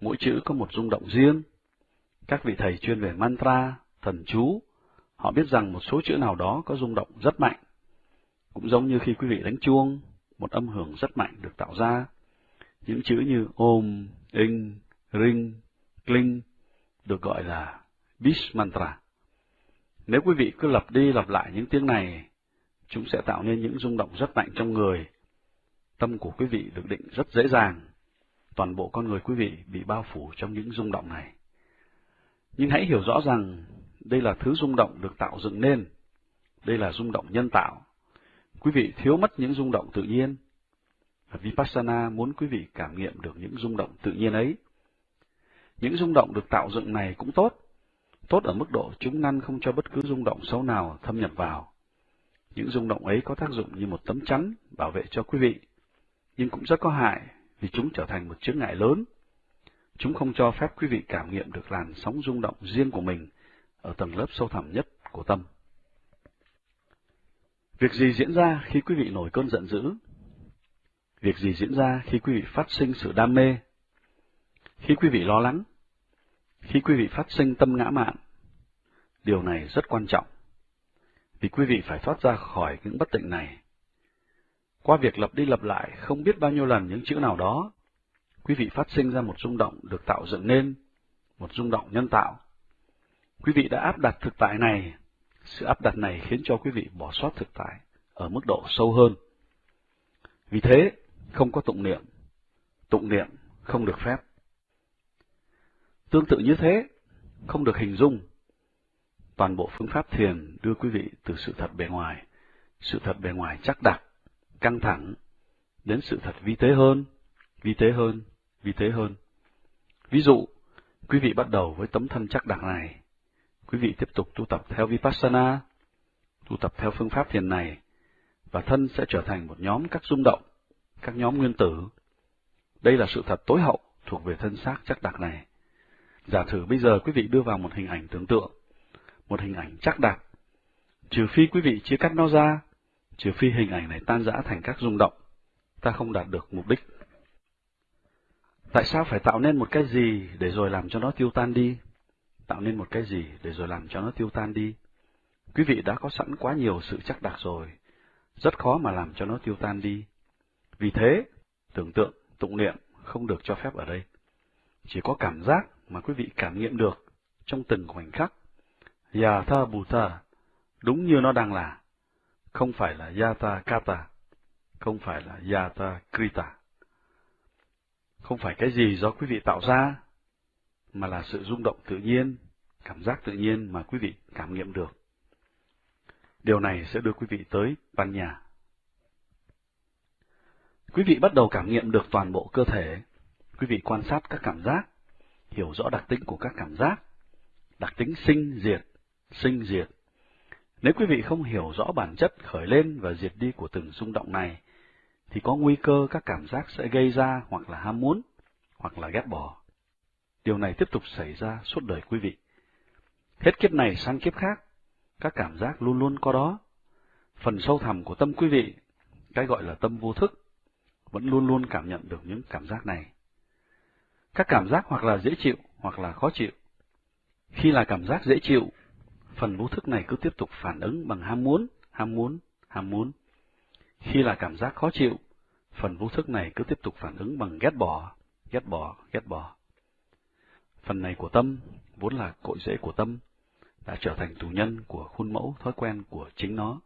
Mỗi chữ có một rung động riêng. Các vị thầy chuyên về mantra, thần chú, họ biết rằng một số chữ nào đó có rung động rất mạnh. Cũng giống như khi quý vị đánh chuông, một âm hưởng rất mạnh được tạo ra. Những chữ như ôm, in, ring, kling được gọi là Bish Mantra. Nếu quý vị cứ lặp đi lặp lại những tiếng này, chúng sẽ tạo nên những rung động rất mạnh trong người. Tâm của quý vị được định rất dễ dàng. Toàn bộ con người quý vị bị bao phủ trong những rung động này. Nhưng hãy hiểu rõ rằng đây là thứ rung động được tạo dựng nên. Đây là rung động nhân tạo. Quý vị thiếu mất những rung động tự nhiên. Vipassana muốn quý vị cảm nghiệm được những rung động tự nhiên ấy. Những rung động được tạo dựng này cũng tốt, tốt ở mức độ chúng ngăn không cho bất cứ rung động xấu nào thâm nhập vào. Những rung động ấy có tác dụng như một tấm chắn bảo vệ cho quý vị, nhưng cũng rất có hại vì chúng trở thành một chướng ngại lớn. Chúng không cho phép quý vị cảm nghiệm được làn sóng rung động riêng của mình ở tầng lớp sâu thẳm nhất của tâm. Việc gì diễn ra khi quý vị nổi cơn giận dữ? Việc gì diễn ra khi quý vị phát sinh sự đam mê? Khi quý vị lo lắng? Khi quý vị phát sinh tâm ngã mạn? Điều này rất quan trọng, vì quý vị phải thoát ra khỏi những bất tịnh này. Qua việc lặp đi lặp lại không biết bao nhiêu lần những chữ nào đó, quý vị phát sinh ra một rung động được tạo dựng nên, một rung động nhân tạo. Quý vị đã áp đặt thực tại này, sự áp đặt này khiến cho quý vị bỏ sót thực tại ở mức độ sâu hơn. Vì thế, không có tụng niệm. Tụng niệm không được phép. Tương tự như thế, không được hình dung. Toàn bộ phương pháp thiền đưa quý vị từ sự thật bề ngoài, sự thật bề ngoài chắc đặc, căng thẳng, đến sự thật vi tế hơn, vi tế hơn, vi tế hơn. Ví dụ, quý vị bắt đầu với tấm thân chắc đặc này, quý vị tiếp tục tu tập theo Vipassana, tu tập theo phương pháp thiền này, và thân sẽ trở thành một nhóm các rung động, các nhóm nguyên tử. Đây là sự thật tối hậu thuộc về thân xác chắc đặc này. Giả thử bây giờ quý vị đưa vào một hình ảnh tưởng tượng, một hình ảnh chắc đặc. Trừ phi quý vị chia cắt nó ra, trừ phi hình ảnh này tan rã thành các rung động, ta không đạt được mục đích. Tại sao phải tạo nên một cái gì để rồi làm cho nó tiêu tan đi? Tạo nên một cái gì để rồi làm cho nó tiêu tan đi? Quý vị đã có sẵn quá nhiều sự chắc đặc rồi, rất khó mà làm cho nó tiêu tan đi. Vì thế, tưởng tượng, tụng niệm không được cho phép ở đây. Chỉ có cảm giác mà quý vị cảm nghiệm được trong từng khoảnh khắc. Yatha Bhuta, đúng như nó đang là, không phải là Yata Kata, không phải là Yata Krita. Không phải cái gì do quý vị tạo ra, mà là sự rung động tự nhiên, cảm giác tự nhiên mà quý vị cảm nghiệm được. Điều này sẽ đưa quý vị tới ban nhà. Quý vị bắt đầu cảm nghiệm được toàn bộ cơ thể. Quý vị quan sát các cảm giác, hiểu rõ đặc tính của các cảm giác, đặc tính sinh diệt, sinh diệt. Nếu quý vị không hiểu rõ bản chất khởi lên và diệt đi của từng rung động này, thì có nguy cơ các cảm giác sẽ gây ra hoặc là ham muốn, hoặc là ghét bỏ. Điều này tiếp tục xảy ra suốt đời quý vị. Hết kiếp này sang kiếp khác, các cảm giác luôn luôn có đó. Phần sâu thẳm của tâm quý vị, cái gọi là tâm vô thức, vẫn luôn luôn cảm nhận được những cảm giác này. Các cảm giác hoặc là dễ chịu hoặc là khó chịu. Khi là cảm giác dễ chịu, phần vô thức này cứ tiếp tục phản ứng bằng ham muốn, ham muốn, ham muốn. Khi là cảm giác khó chịu, phần vô thức này cứ tiếp tục phản ứng bằng ghét bỏ, ghét bỏ, ghét bỏ. Phần này của tâm, vốn là cội rễ của tâm, đã trở thành tù nhân của khuôn mẫu thói quen của chính nó.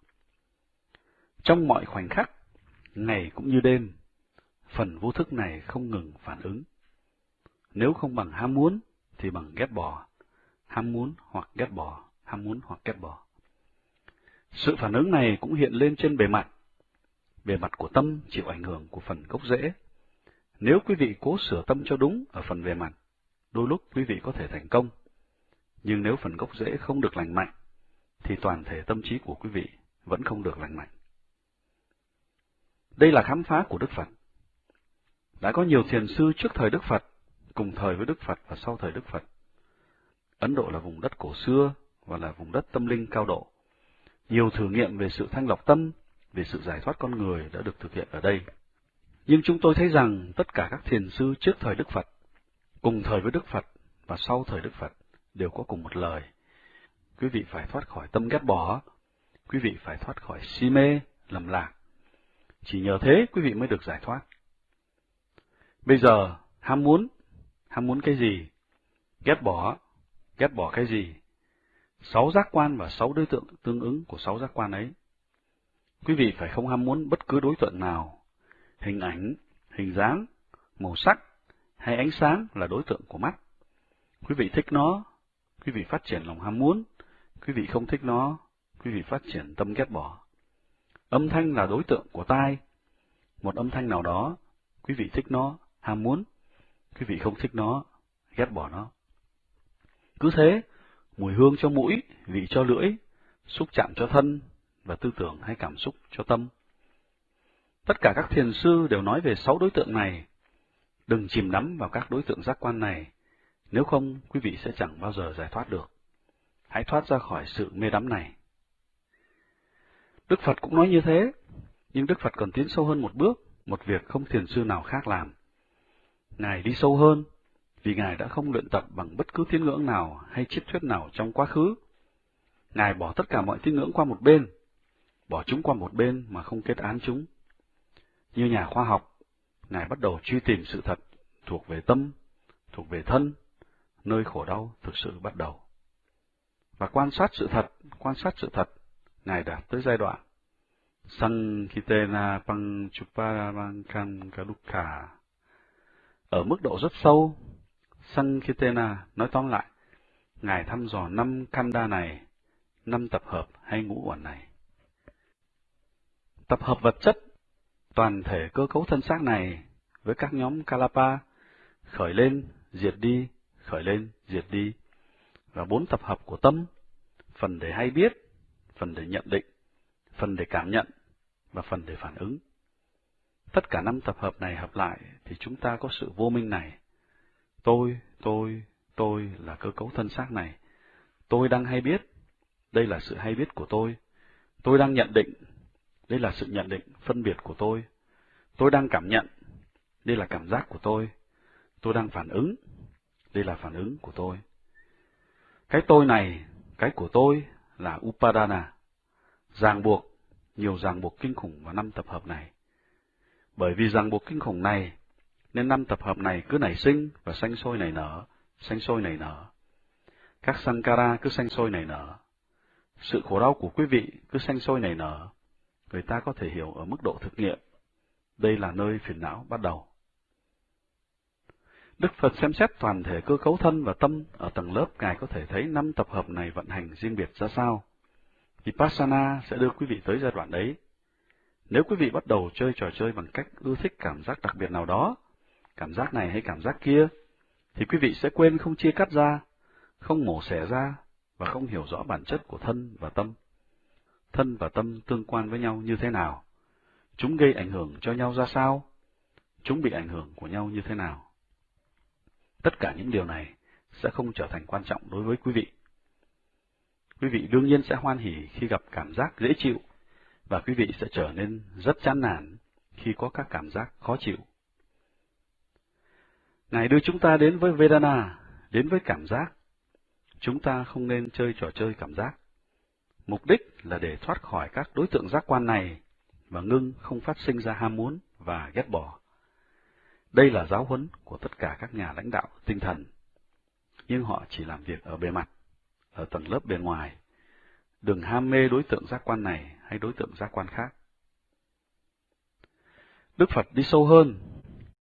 Trong mọi khoảnh khắc, ngày cũng như đêm, phần vô thức này không ngừng phản ứng. Nếu không bằng ham muốn, thì bằng ghét bỏ. Ham muốn hoặc ghét bỏ, ham muốn hoặc ghét bỏ. Sự phản ứng này cũng hiện lên trên bề mặt. Bề mặt của tâm chịu ảnh hưởng của phần gốc rễ. Nếu quý vị cố sửa tâm cho đúng ở phần bề mặt, đôi lúc quý vị có thể thành công. Nhưng nếu phần gốc rễ không được lành mạnh, thì toàn thể tâm trí của quý vị vẫn không được lành mạnh. Đây là khám phá của Đức Phật. Đã có nhiều thiền sư trước thời Đức Phật, cùng thời với Đức Phật và sau thời Đức Phật. Ấn Độ là vùng đất cổ xưa và là vùng đất tâm linh cao độ. Nhiều thử nghiệm về sự thanh lọc tâm, về sự giải thoát con người đã được thực hiện ở đây. Nhưng chúng tôi thấy rằng tất cả các thiền sư trước thời Đức Phật, cùng thời với Đức Phật và sau thời Đức Phật đều có cùng một lời. Quý vị phải thoát khỏi tâm ghét bỏ, quý vị phải thoát khỏi si mê, lầm lạc. Chỉ nhờ thế quý vị mới được giải thoát. Bây giờ, ham muốn, ham muốn cái gì? Ghét bỏ, ghét bỏ cái gì? Sáu giác quan và sáu đối tượng tương ứng của sáu giác quan ấy. Quý vị phải không ham muốn bất cứ đối tượng nào. Hình ảnh, hình dáng, màu sắc hay ánh sáng là đối tượng của mắt. Quý vị thích nó, quý vị phát triển lòng ham muốn. Quý vị không thích nó, quý vị phát triển tâm ghét bỏ. Âm thanh là đối tượng của tai. Một âm thanh nào đó, quý vị thích nó, ham muốn. Quý vị không thích nó, ghét bỏ nó. Cứ thế, mùi hương cho mũi, vị cho lưỡi, xúc chạm cho thân, và tư tưởng hay cảm xúc cho tâm. Tất cả các thiền sư đều nói về sáu đối tượng này. Đừng chìm đắm vào các đối tượng giác quan này, nếu không quý vị sẽ chẳng bao giờ giải thoát được. Hãy thoát ra khỏi sự mê đắm này. Đức Phật cũng nói như thế, nhưng Đức Phật còn tiến sâu hơn một bước, một việc không thiền sư nào khác làm. Ngài đi sâu hơn, vì Ngài đã không luyện tập bằng bất cứ tín ngưỡng nào hay triết thuyết nào trong quá khứ. Ngài bỏ tất cả mọi tín ngưỡng qua một bên, bỏ chúng qua một bên mà không kết án chúng. Như nhà khoa học, Ngài bắt đầu truy tìm sự thật thuộc về tâm, thuộc về thân, nơi khổ đau thực sự bắt đầu. Và quan sát sự thật, quan sát sự thật, Ngài đạt tới giai đoạn Sankitena Panchuparamankankalukha. Ở mức độ rất sâu, Sankitena nói tóm lại, Ngài thăm dò năm kanda này, năm tập hợp hay ngũ uẩn này. Tập hợp vật chất, toàn thể cơ cấu thân xác này với các nhóm Kalapa, khởi lên, diệt đi, khởi lên, diệt đi, và bốn tập hợp của tâm, phần để hay biết, phần để nhận định, phần để cảm nhận, và phần để phản ứng. Tất cả năm tập hợp này hợp lại thì chúng ta có sự vô minh này. Tôi, tôi, tôi là cơ cấu thân xác này. Tôi đang hay biết, đây là sự hay biết của tôi. Tôi đang nhận định, đây là sự nhận định, phân biệt của tôi. Tôi đang cảm nhận. Đây là cảm giác của tôi. Tôi đang phản ứng. Đây là phản ứng của tôi. Cái tôi này, cái của tôi là Upadana, ràng buộc, nhiều ràng buộc kinh khủng vào năm tập hợp này. Bởi vì ràng buộc kinh khủng này, nên năm tập hợp này cứ nảy sinh và sanh sôi nảy nở, sanh sôi nảy nở. Các sankara cứ sanh sôi nảy nở. Sự khổ đau của quý vị cứ sanh sôi nảy nở, người ta có thể hiểu ở mức độ thực nghiệm. Đây là nơi phiền não bắt đầu. Đức Phật xem xét toàn thể cơ cấu thân và tâm ở tầng lớp Ngài có thể thấy năm tập hợp này vận hành riêng biệt ra sao. Vipassana sẽ đưa quý vị tới giai đoạn đấy. Nếu quý vị bắt đầu chơi trò chơi bằng cách ưa thích cảm giác đặc biệt nào đó, cảm giác này hay cảm giác kia, thì quý vị sẽ quên không chia cắt ra, không mổ xẻ ra và không hiểu rõ bản chất của thân và tâm thân và tâm tương quan với nhau như thế nào? Chúng gây ảnh hưởng cho nhau ra sao? Chúng bị ảnh hưởng của nhau như thế nào? Tất cả những điều này sẽ không trở thành quan trọng đối với quý vị. Quý vị đương nhiên sẽ hoan hỉ khi gặp cảm giác dễ chịu, và quý vị sẽ trở nên rất chán nản khi có các cảm giác khó chịu. Ngài đưa chúng ta đến với Vedana, đến với cảm giác. Chúng ta không nên chơi trò chơi cảm giác. Mục đích là để thoát khỏi các đối tượng giác quan này và ngưng không phát sinh ra ham muốn và ghét bỏ. Đây là giáo huấn của tất cả các nhà lãnh đạo tinh thần, nhưng họ chỉ làm việc ở bề mặt, ở tầng lớp bề ngoài. Đừng ham mê đối tượng giác quan này hay đối tượng giác quan khác. Đức Phật đi sâu hơn,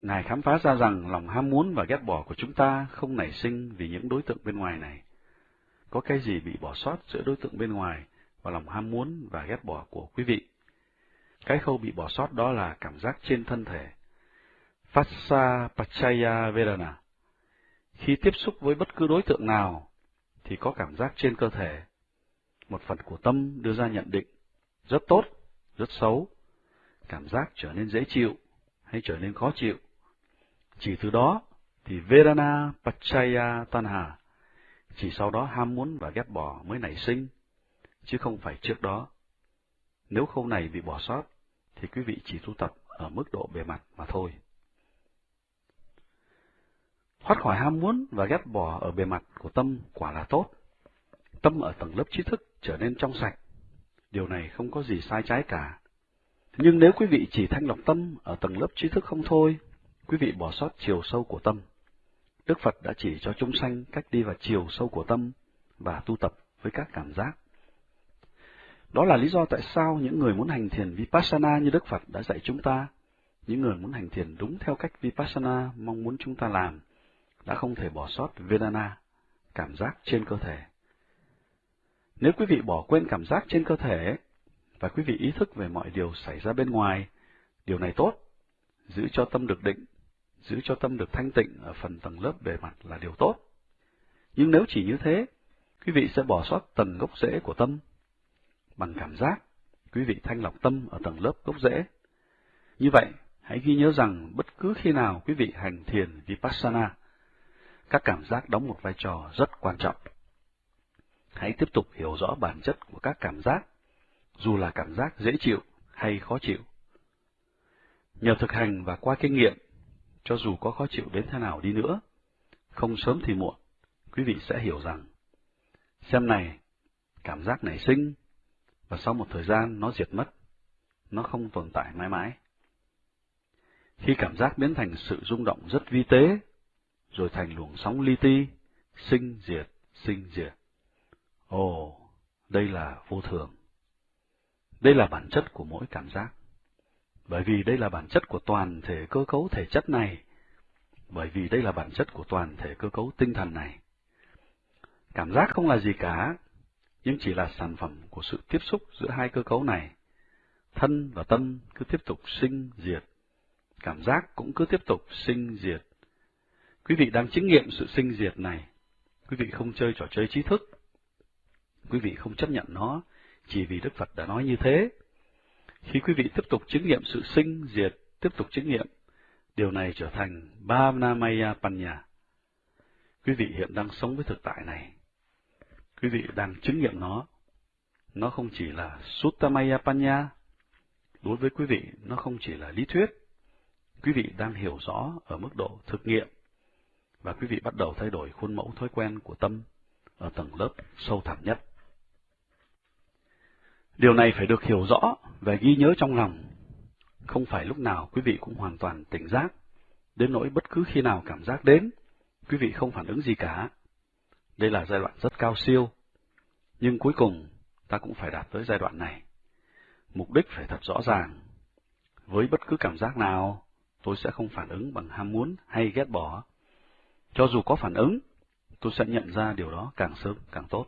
Ngài khám phá ra rằng lòng ham muốn và ghét bỏ của chúng ta không nảy sinh vì những đối tượng bên ngoài này. Có cái gì bị bỏ sót giữa đối tượng bên ngoài và lòng ham muốn và ghét bỏ của quý vị. Cái khâu bị bỏ sót đó là cảm giác trên thân thể. Phassa Pachaya Vedana. Khi tiếp xúc với bất cứ đối tượng nào, thì có cảm giác trên cơ thể. Một phần của tâm đưa ra nhận định, rất tốt, rất xấu. Cảm giác trở nên dễ chịu hay trở nên khó chịu. Chỉ từ đó thì Vedana Pachaya Tanha, chỉ sau đó ham muốn và ghét bỏ mới nảy sinh chứ không phải trước đó. Nếu khâu này bị bỏ sót, thì quý vị chỉ tu tập ở mức độ bề mặt mà thôi. Thoát khỏi ham muốn và ghét bỏ ở bề mặt của tâm quả là tốt. Tâm ở tầng lớp trí thức trở nên trong sạch. Điều này không có gì sai trái cả. Nhưng nếu quý vị chỉ thanh lọc tâm ở tầng lớp trí thức không thôi, quý vị bỏ sót chiều sâu của tâm. Đức Phật đã chỉ cho chúng sanh cách đi vào chiều sâu của tâm và tu tập với các cảm giác. Đó là lý do tại sao những người muốn hành thiền Vipassana như Đức Phật đã dạy chúng ta, những người muốn hành thiền đúng theo cách Vipassana mong muốn chúng ta làm, đã không thể bỏ sót Vedana, cảm giác trên cơ thể. Nếu quý vị bỏ quên cảm giác trên cơ thể, và quý vị ý thức về mọi điều xảy ra bên ngoài, điều này tốt, giữ cho tâm được định, giữ cho tâm được thanh tịnh ở phần tầng lớp bề mặt là điều tốt. Nhưng nếu chỉ như thế, quý vị sẽ bỏ sót tầng gốc rễ của tâm. Bằng cảm giác, quý vị thanh lọc tâm ở tầng lớp gốc rễ. Như vậy, hãy ghi nhớ rằng bất cứ khi nào quý vị hành thiền Vipassana, các cảm giác đóng một vai trò rất quan trọng. Hãy tiếp tục hiểu rõ bản chất của các cảm giác, dù là cảm giác dễ chịu hay khó chịu. Nhờ thực hành và qua kinh nghiệm, cho dù có khó chịu đến thế nào đi nữa, không sớm thì muộn, quý vị sẽ hiểu rằng, xem này, cảm giác nảy sinh, và sau một thời gian nó diệt mất, nó không tồn tại mãi mãi. Khi cảm giác biến thành sự rung động rất vi tế, rồi thành luồng sóng li ti, sinh diệt, sinh diệt. Ồ, đây là vô thường. Đây là bản chất của mỗi cảm giác. Bởi vì đây là bản chất của toàn thể cơ cấu thể chất này. Bởi vì đây là bản chất của toàn thể cơ cấu tinh thần này. Cảm giác không là gì cả, nhưng chỉ là sản phẩm của sự tiếp xúc giữa hai cơ cấu này. Thân và tâm cứ tiếp tục sinh diệt. Cảm giác cũng cứ tiếp tục sinh diệt. Quý vị đang chứng nghiệm sự sinh diệt này. Quý vị không chơi trò chơi trí thức. Quý vị không chấp nhận nó, chỉ vì Đức Phật đã nói như thế. Khi quý vị tiếp tục chứng nghiệm sự sinh, diệt, tiếp tục chứng nghiệm, điều này trở thành Bhavnamaya Panya. Quý vị hiện đang sống với thực tại này. Quý vị đang chứng nghiệm nó. Nó không chỉ là Suttamaya Panya. Đối với quý vị, nó không chỉ là lý thuyết. Quý vị đang hiểu rõ ở mức độ thực nghiệm. Và quý vị bắt đầu thay đổi khuôn mẫu thói quen của tâm ở tầng lớp sâu thẳm nhất. Điều này phải được hiểu rõ và ghi nhớ trong lòng. Không phải lúc nào quý vị cũng hoàn toàn tỉnh giác, đến nỗi bất cứ khi nào cảm giác đến, quý vị không phản ứng gì cả. Đây là giai đoạn rất cao siêu, nhưng cuối cùng ta cũng phải đạt tới giai đoạn này. Mục đích phải thật rõ ràng. Với bất cứ cảm giác nào, tôi sẽ không phản ứng bằng ham muốn hay ghét bỏ. Cho dù có phản ứng, tôi sẽ nhận ra điều đó càng sớm càng tốt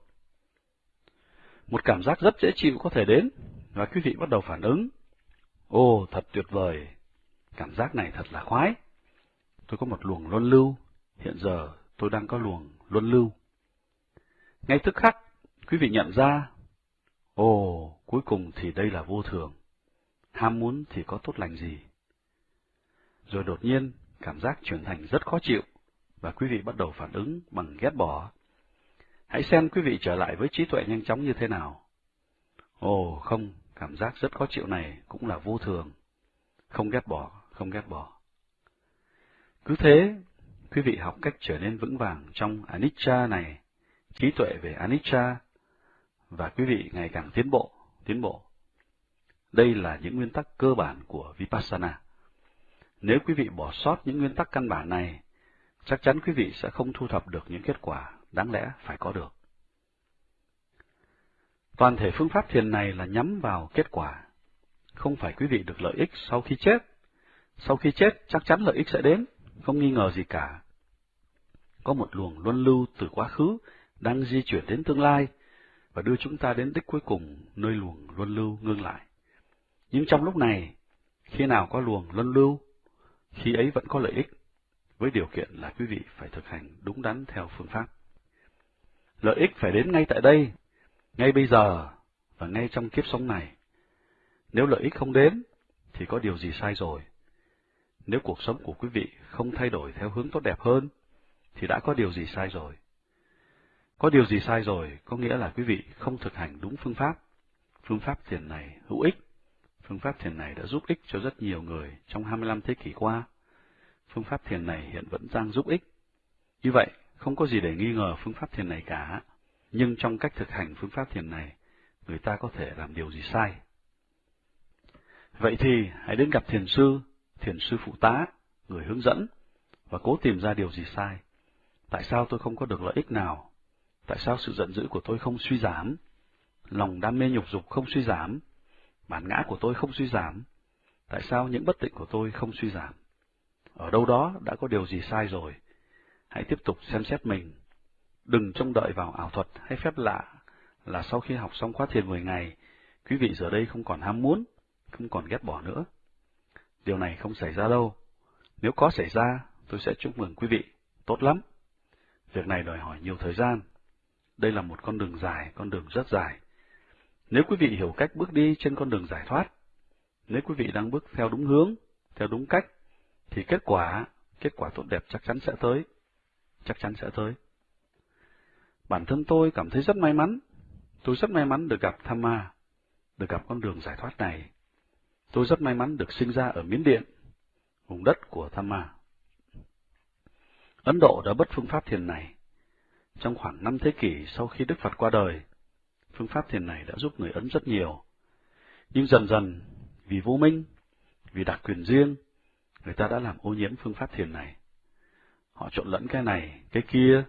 một cảm giác rất dễ chịu có thể đến, và quý vị bắt đầu phản ứng. Ồ, thật tuyệt vời, cảm giác này thật là khoái. Tôi có một luồng luân lưu, hiện giờ tôi đang có luồng luân lưu. Ngay tức khắc, quý vị nhận ra, ồ, cuối cùng thì đây là vô thường. Ham muốn thì có tốt lành gì? Rồi đột nhiên, cảm giác chuyển thành rất khó chịu, và quý vị bắt đầu phản ứng bằng ghét bỏ, Hãy xem quý vị trở lại với trí tuệ nhanh chóng như thế nào. Ồ, không, cảm giác rất khó chịu này cũng là vô thường. Không ghét bỏ, không ghét bỏ. Cứ thế, quý vị học cách trở nên vững vàng trong Anicca này, trí tuệ về Anicca, và quý vị ngày càng tiến bộ, tiến bộ. Đây là những nguyên tắc cơ bản của Vipassana. Nếu quý vị bỏ sót những nguyên tắc căn bản này, chắc chắn quý vị sẽ không thu thập được những kết quả đáng lẽ phải có được. Toàn thể phương pháp thiền này là nhắm vào kết quả, không phải quý vị được lợi ích sau khi chết. Sau khi chết, chắc chắn lợi ích sẽ đến, không nghi ngờ gì cả. Có một luồng luân lưu từ quá khứ đang di chuyển đến tương lai và đưa chúng ta đến đích cuối cùng nơi luồng luân lưu ngưng lại. Nhưng trong lúc này, khi nào có luồng luân lưu, khi ấy vẫn có lợi ích, với điều kiện là quý vị phải thực hành đúng đắn theo phương pháp. Lợi ích phải đến ngay tại đây, ngay bây giờ và ngay trong kiếp sống này. Nếu lợi ích không đến, thì có điều gì sai rồi. Nếu cuộc sống của quý vị không thay đổi theo hướng tốt đẹp hơn, thì đã có điều gì sai rồi. Có điều gì sai rồi có nghĩa là quý vị không thực hành đúng phương pháp. Phương pháp thiền này hữu ích, Phương pháp thiền này đã giúp ích cho rất nhiều người trong 25 thế kỷ qua. Phương pháp thiền này hiện vẫn đang giúp ích. Như vậy, không có gì để nghi ngờ phương pháp thiền này cả. Nhưng trong cách thực hành phương pháp thiền này, người ta có thể làm điều gì sai. Vậy thì, hãy đến gặp thiền sư, thiền sư phụ tá, người hướng dẫn, và cố tìm ra điều gì sai. Tại sao tôi không có được lợi ích nào? Tại sao sự giận dữ của tôi không suy giảm? Lòng đam mê nhục dục không suy giảm? Bản ngã của tôi không suy giảm? Tại sao những bất tịnh của tôi không suy giảm? Ở đâu đó đã có điều gì sai rồi? Hãy tiếp tục xem xét mình. Đừng trông đợi vào ảo thuật hay phép lạ là sau khi học xong khóa thiền 10 ngày, quý vị giờ đây không còn ham muốn, không còn ghét bỏ nữa. Điều này không xảy ra đâu. Nếu có xảy ra, tôi sẽ chúc mừng quý vị. Tốt lắm. Việc này đòi hỏi nhiều thời gian. Đây là một con đường dài, con đường rất dài. Nếu quý vị hiểu cách bước đi trên con đường giải thoát, nếu quý vị đang bước theo đúng hướng, theo đúng cách, thì kết quả, kết quả tốt đẹp chắc chắn sẽ tới. Chắc chắn sẽ tới. Bản thân tôi cảm thấy rất may mắn. Tôi rất may mắn được gặp Tham Ma, được gặp con đường giải thoát này. Tôi rất may mắn được sinh ra ở Miến Điện, vùng đất của Tham Ma. Ấn Độ đã bất phương pháp thiền này. Trong khoảng năm thế kỷ sau khi Đức Phật qua đời, phương pháp thiền này đã giúp người Ấn rất nhiều. Nhưng dần dần, vì vô minh, vì đặc quyền riêng, người ta đã làm ô nhiễm phương pháp thiền này. Họ trộn lẫn cái này, cái kia.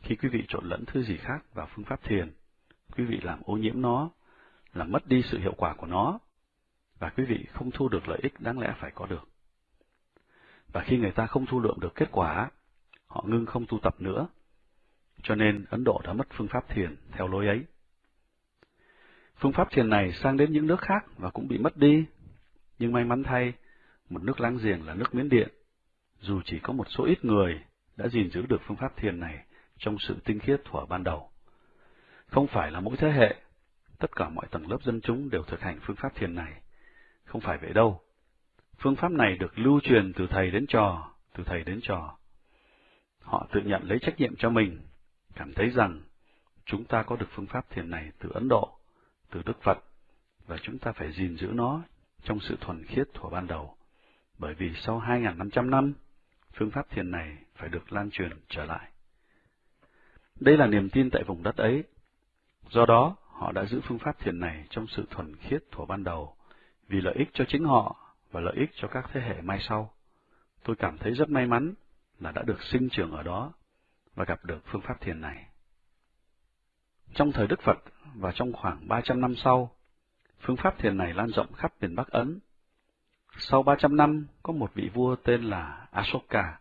Khi quý vị trộn lẫn thứ gì khác vào phương pháp thiền, quý vị làm ô nhiễm nó, làm mất đi sự hiệu quả của nó, và quý vị không thu được lợi ích đáng lẽ phải có được. Và khi người ta không thu lượng được kết quả, họ ngưng không tu tập nữa. Cho nên Ấn Độ đã mất phương pháp thiền theo lối ấy. Phương pháp thiền này sang đến những nước khác và cũng bị mất đi. Nhưng may mắn thay, một nước láng giềng là nước Miến Điện, dù chỉ có một số ít người đã gìn giữ được phương pháp thiền này trong sự tinh khiết thuở ban đầu. Không phải là mỗi thế hệ, tất cả mọi tầng lớp dân chúng đều thực hành phương pháp thiền này. Không phải vậy đâu. Phương pháp này được lưu truyền từ thầy đến trò, từ thầy đến trò. Họ tự nhận lấy trách nhiệm cho mình, cảm thấy rằng chúng ta có được phương pháp thiền này từ Ấn Độ, từ Đức Phật, và chúng ta phải gìn giữ nó trong sự thuần khiết thuở ban đầu. Bởi vì sau 2.500 năm, phương pháp thiền này phải được lan truyền trở lại. Đây là niềm tin tại vùng đất ấy. Do đó, họ đã giữ phương pháp thiền này trong sự thuần khiết thuở ban đầu, vì lợi ích cho chính họ và lợi ích cho các thế hệ mai sau. Tôi cảm thấy rất may mắn là đã được sinh trưởng ở đó và gặp được phương pháp thiền này. Trong thời Đức Phật và trong khoảng 300 năm sau, phương pháp thiền này lan rộng khắp miền Bắc Ấn. Sau 300 năm, có một vị vua tên là Ashoka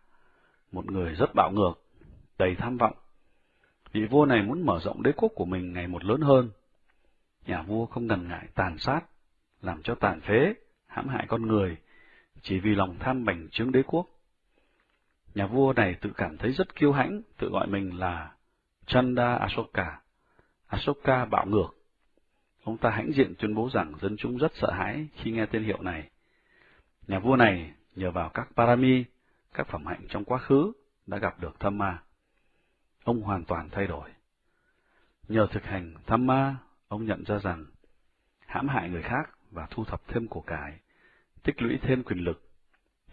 một người rất bạo ngược, đầy tham vọng. Vị vua này muốn mở rộng đế quốc của mình ngày một lớn hơn. Nhà vua không ngần ngại tàn sát, làm cho tàn phế, hãm hại con người, chỉ vì lòng tham bành trướng đế quốc. Nhà vua này tự cảm thấy rất kiêu hãnh, tự gọi mình là Chanda Ashoka. Ashoka bạo ngược. Ông ta hãnh diện tuyên bố rằng dân chúng rất sợ hãi khi nghe tên hiệu này. Nhà vua này nhờ vào các parami, các phẩm hạnh trong quá khứ, đã gặp được tham ma. Ông hoàn toàn thay đổi. Nhờ thực hành tham ma, ông nhận ra rằng hãm hại người khác và thu thập thêm của cải, tích lũy thêm quyền lực,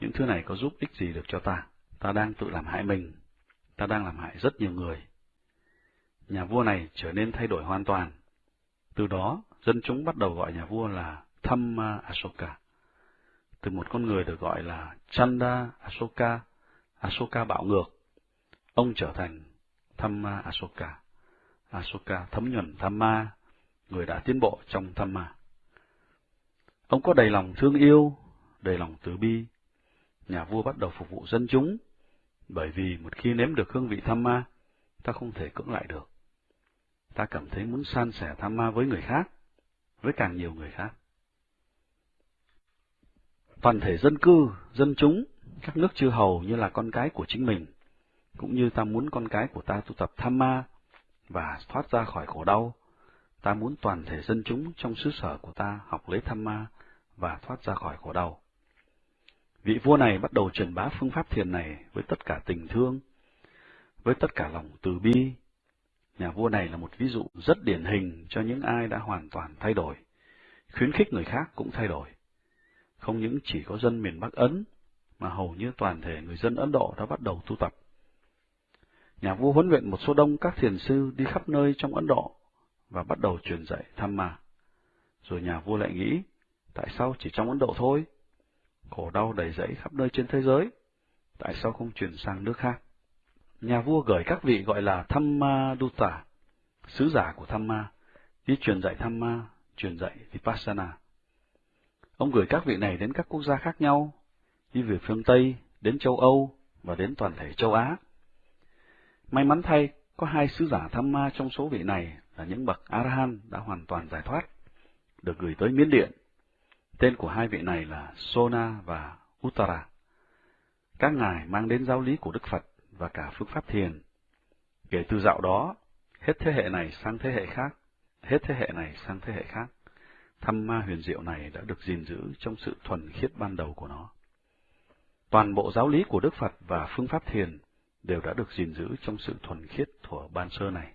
những thứ này có giúp ích gì được cho ta? ta đang tự làm hại mình, ta đang làm hại rất nhiều người. Nhà vua này trở nên thay đổi hoàn toàn. Từ đó, dân chúng bắt đầu gọi nhà vua là Thamma Asoka. Từ một con người được gọi là Chanda Asoka, Asoka bạo ngược, ông trở thành Thamma Asoka. Asoka thấm nhuần Thamma, người đã tiến bộ trong Thamma. Ông có đầy lòng thương yêu, đầy lòng từ bi. Nhà vua bắt đầu phục vụ dân chúng bởi vì một khi nếm được hương vị Thamma ta không thể cưỡng lại được. Ta cảm thấy muốn san sẻ Thamma với người khác, với càng nhiều người khác. Toàn thể dân cư, dân chúng, các nước chư hầu như là con cái của chính mình, cũng như ta muốn con cái của ta tu tập tham ma và thoát ra khỏi khổ đau. Ta muốn toàn thể dân chúng trong xứ sở của ta học lấy tham ma và thoát ra khỏi khổ đau. Vị vua này bắt đầu truyền bá phương pháp thiền này với tất cả tình thương, với tất cả lòng từ bi. Nhà vua này là một ví dụ rất điển hình cho những ai đã hoàn toàn thay đổi, khuyến khích người khác cũng thay đổi. Không những chỉ có dân miền Bắc Ấn, mà hầu như toàn thể người dân Ấn Độ đã bắt đầu tu tập. Nhà vua huấn luyện một số đông các thiền sư đi khắp nơi trong Ấn Độ và bắt đầu truyền dạy tham ma. Rồi nhà vua lại nghĩ, tại sao chỉ trong Ấn Độ thôi? Khổ đau đầy dẫy khắp nơi trên thế giới, tại sao không chuyển sang nước khác? Nhà vua gửi các vị gọi là Thamma Dutta, sứ giả của Tham Ma, đi truyền dạy Tham Ma, truyền dạy Vipassana. Ông gửi các vị này đến các quốc gia khác nhau, đi về phương Tây, đến châu Âu và đến toàn thể châu Á. May mắn thay, có hai sứ giả Tham Ma trong số vị này là những bậc Arahan đã hoàn toàn giải thoát, được gửi tới Miến Điện. Tên của hai vị này là Sona và Uttara. Các ngài mang đến giáo lý của Đức Phật và cả phương pháp thiền. Kể từ dạo đó, hết thế hệ này sang thế hệ khác, hết thế hệ này sang thế hệ khác, thăm ma huyền diệu này đã được gìn giữ trong sự thuần khiết ban đầu của nó. Toàn bộ giáo lý của Đức Phật và phương pháp thiền đều đã được gìn giữ trong sự thuần khiết thuở ban sơ này.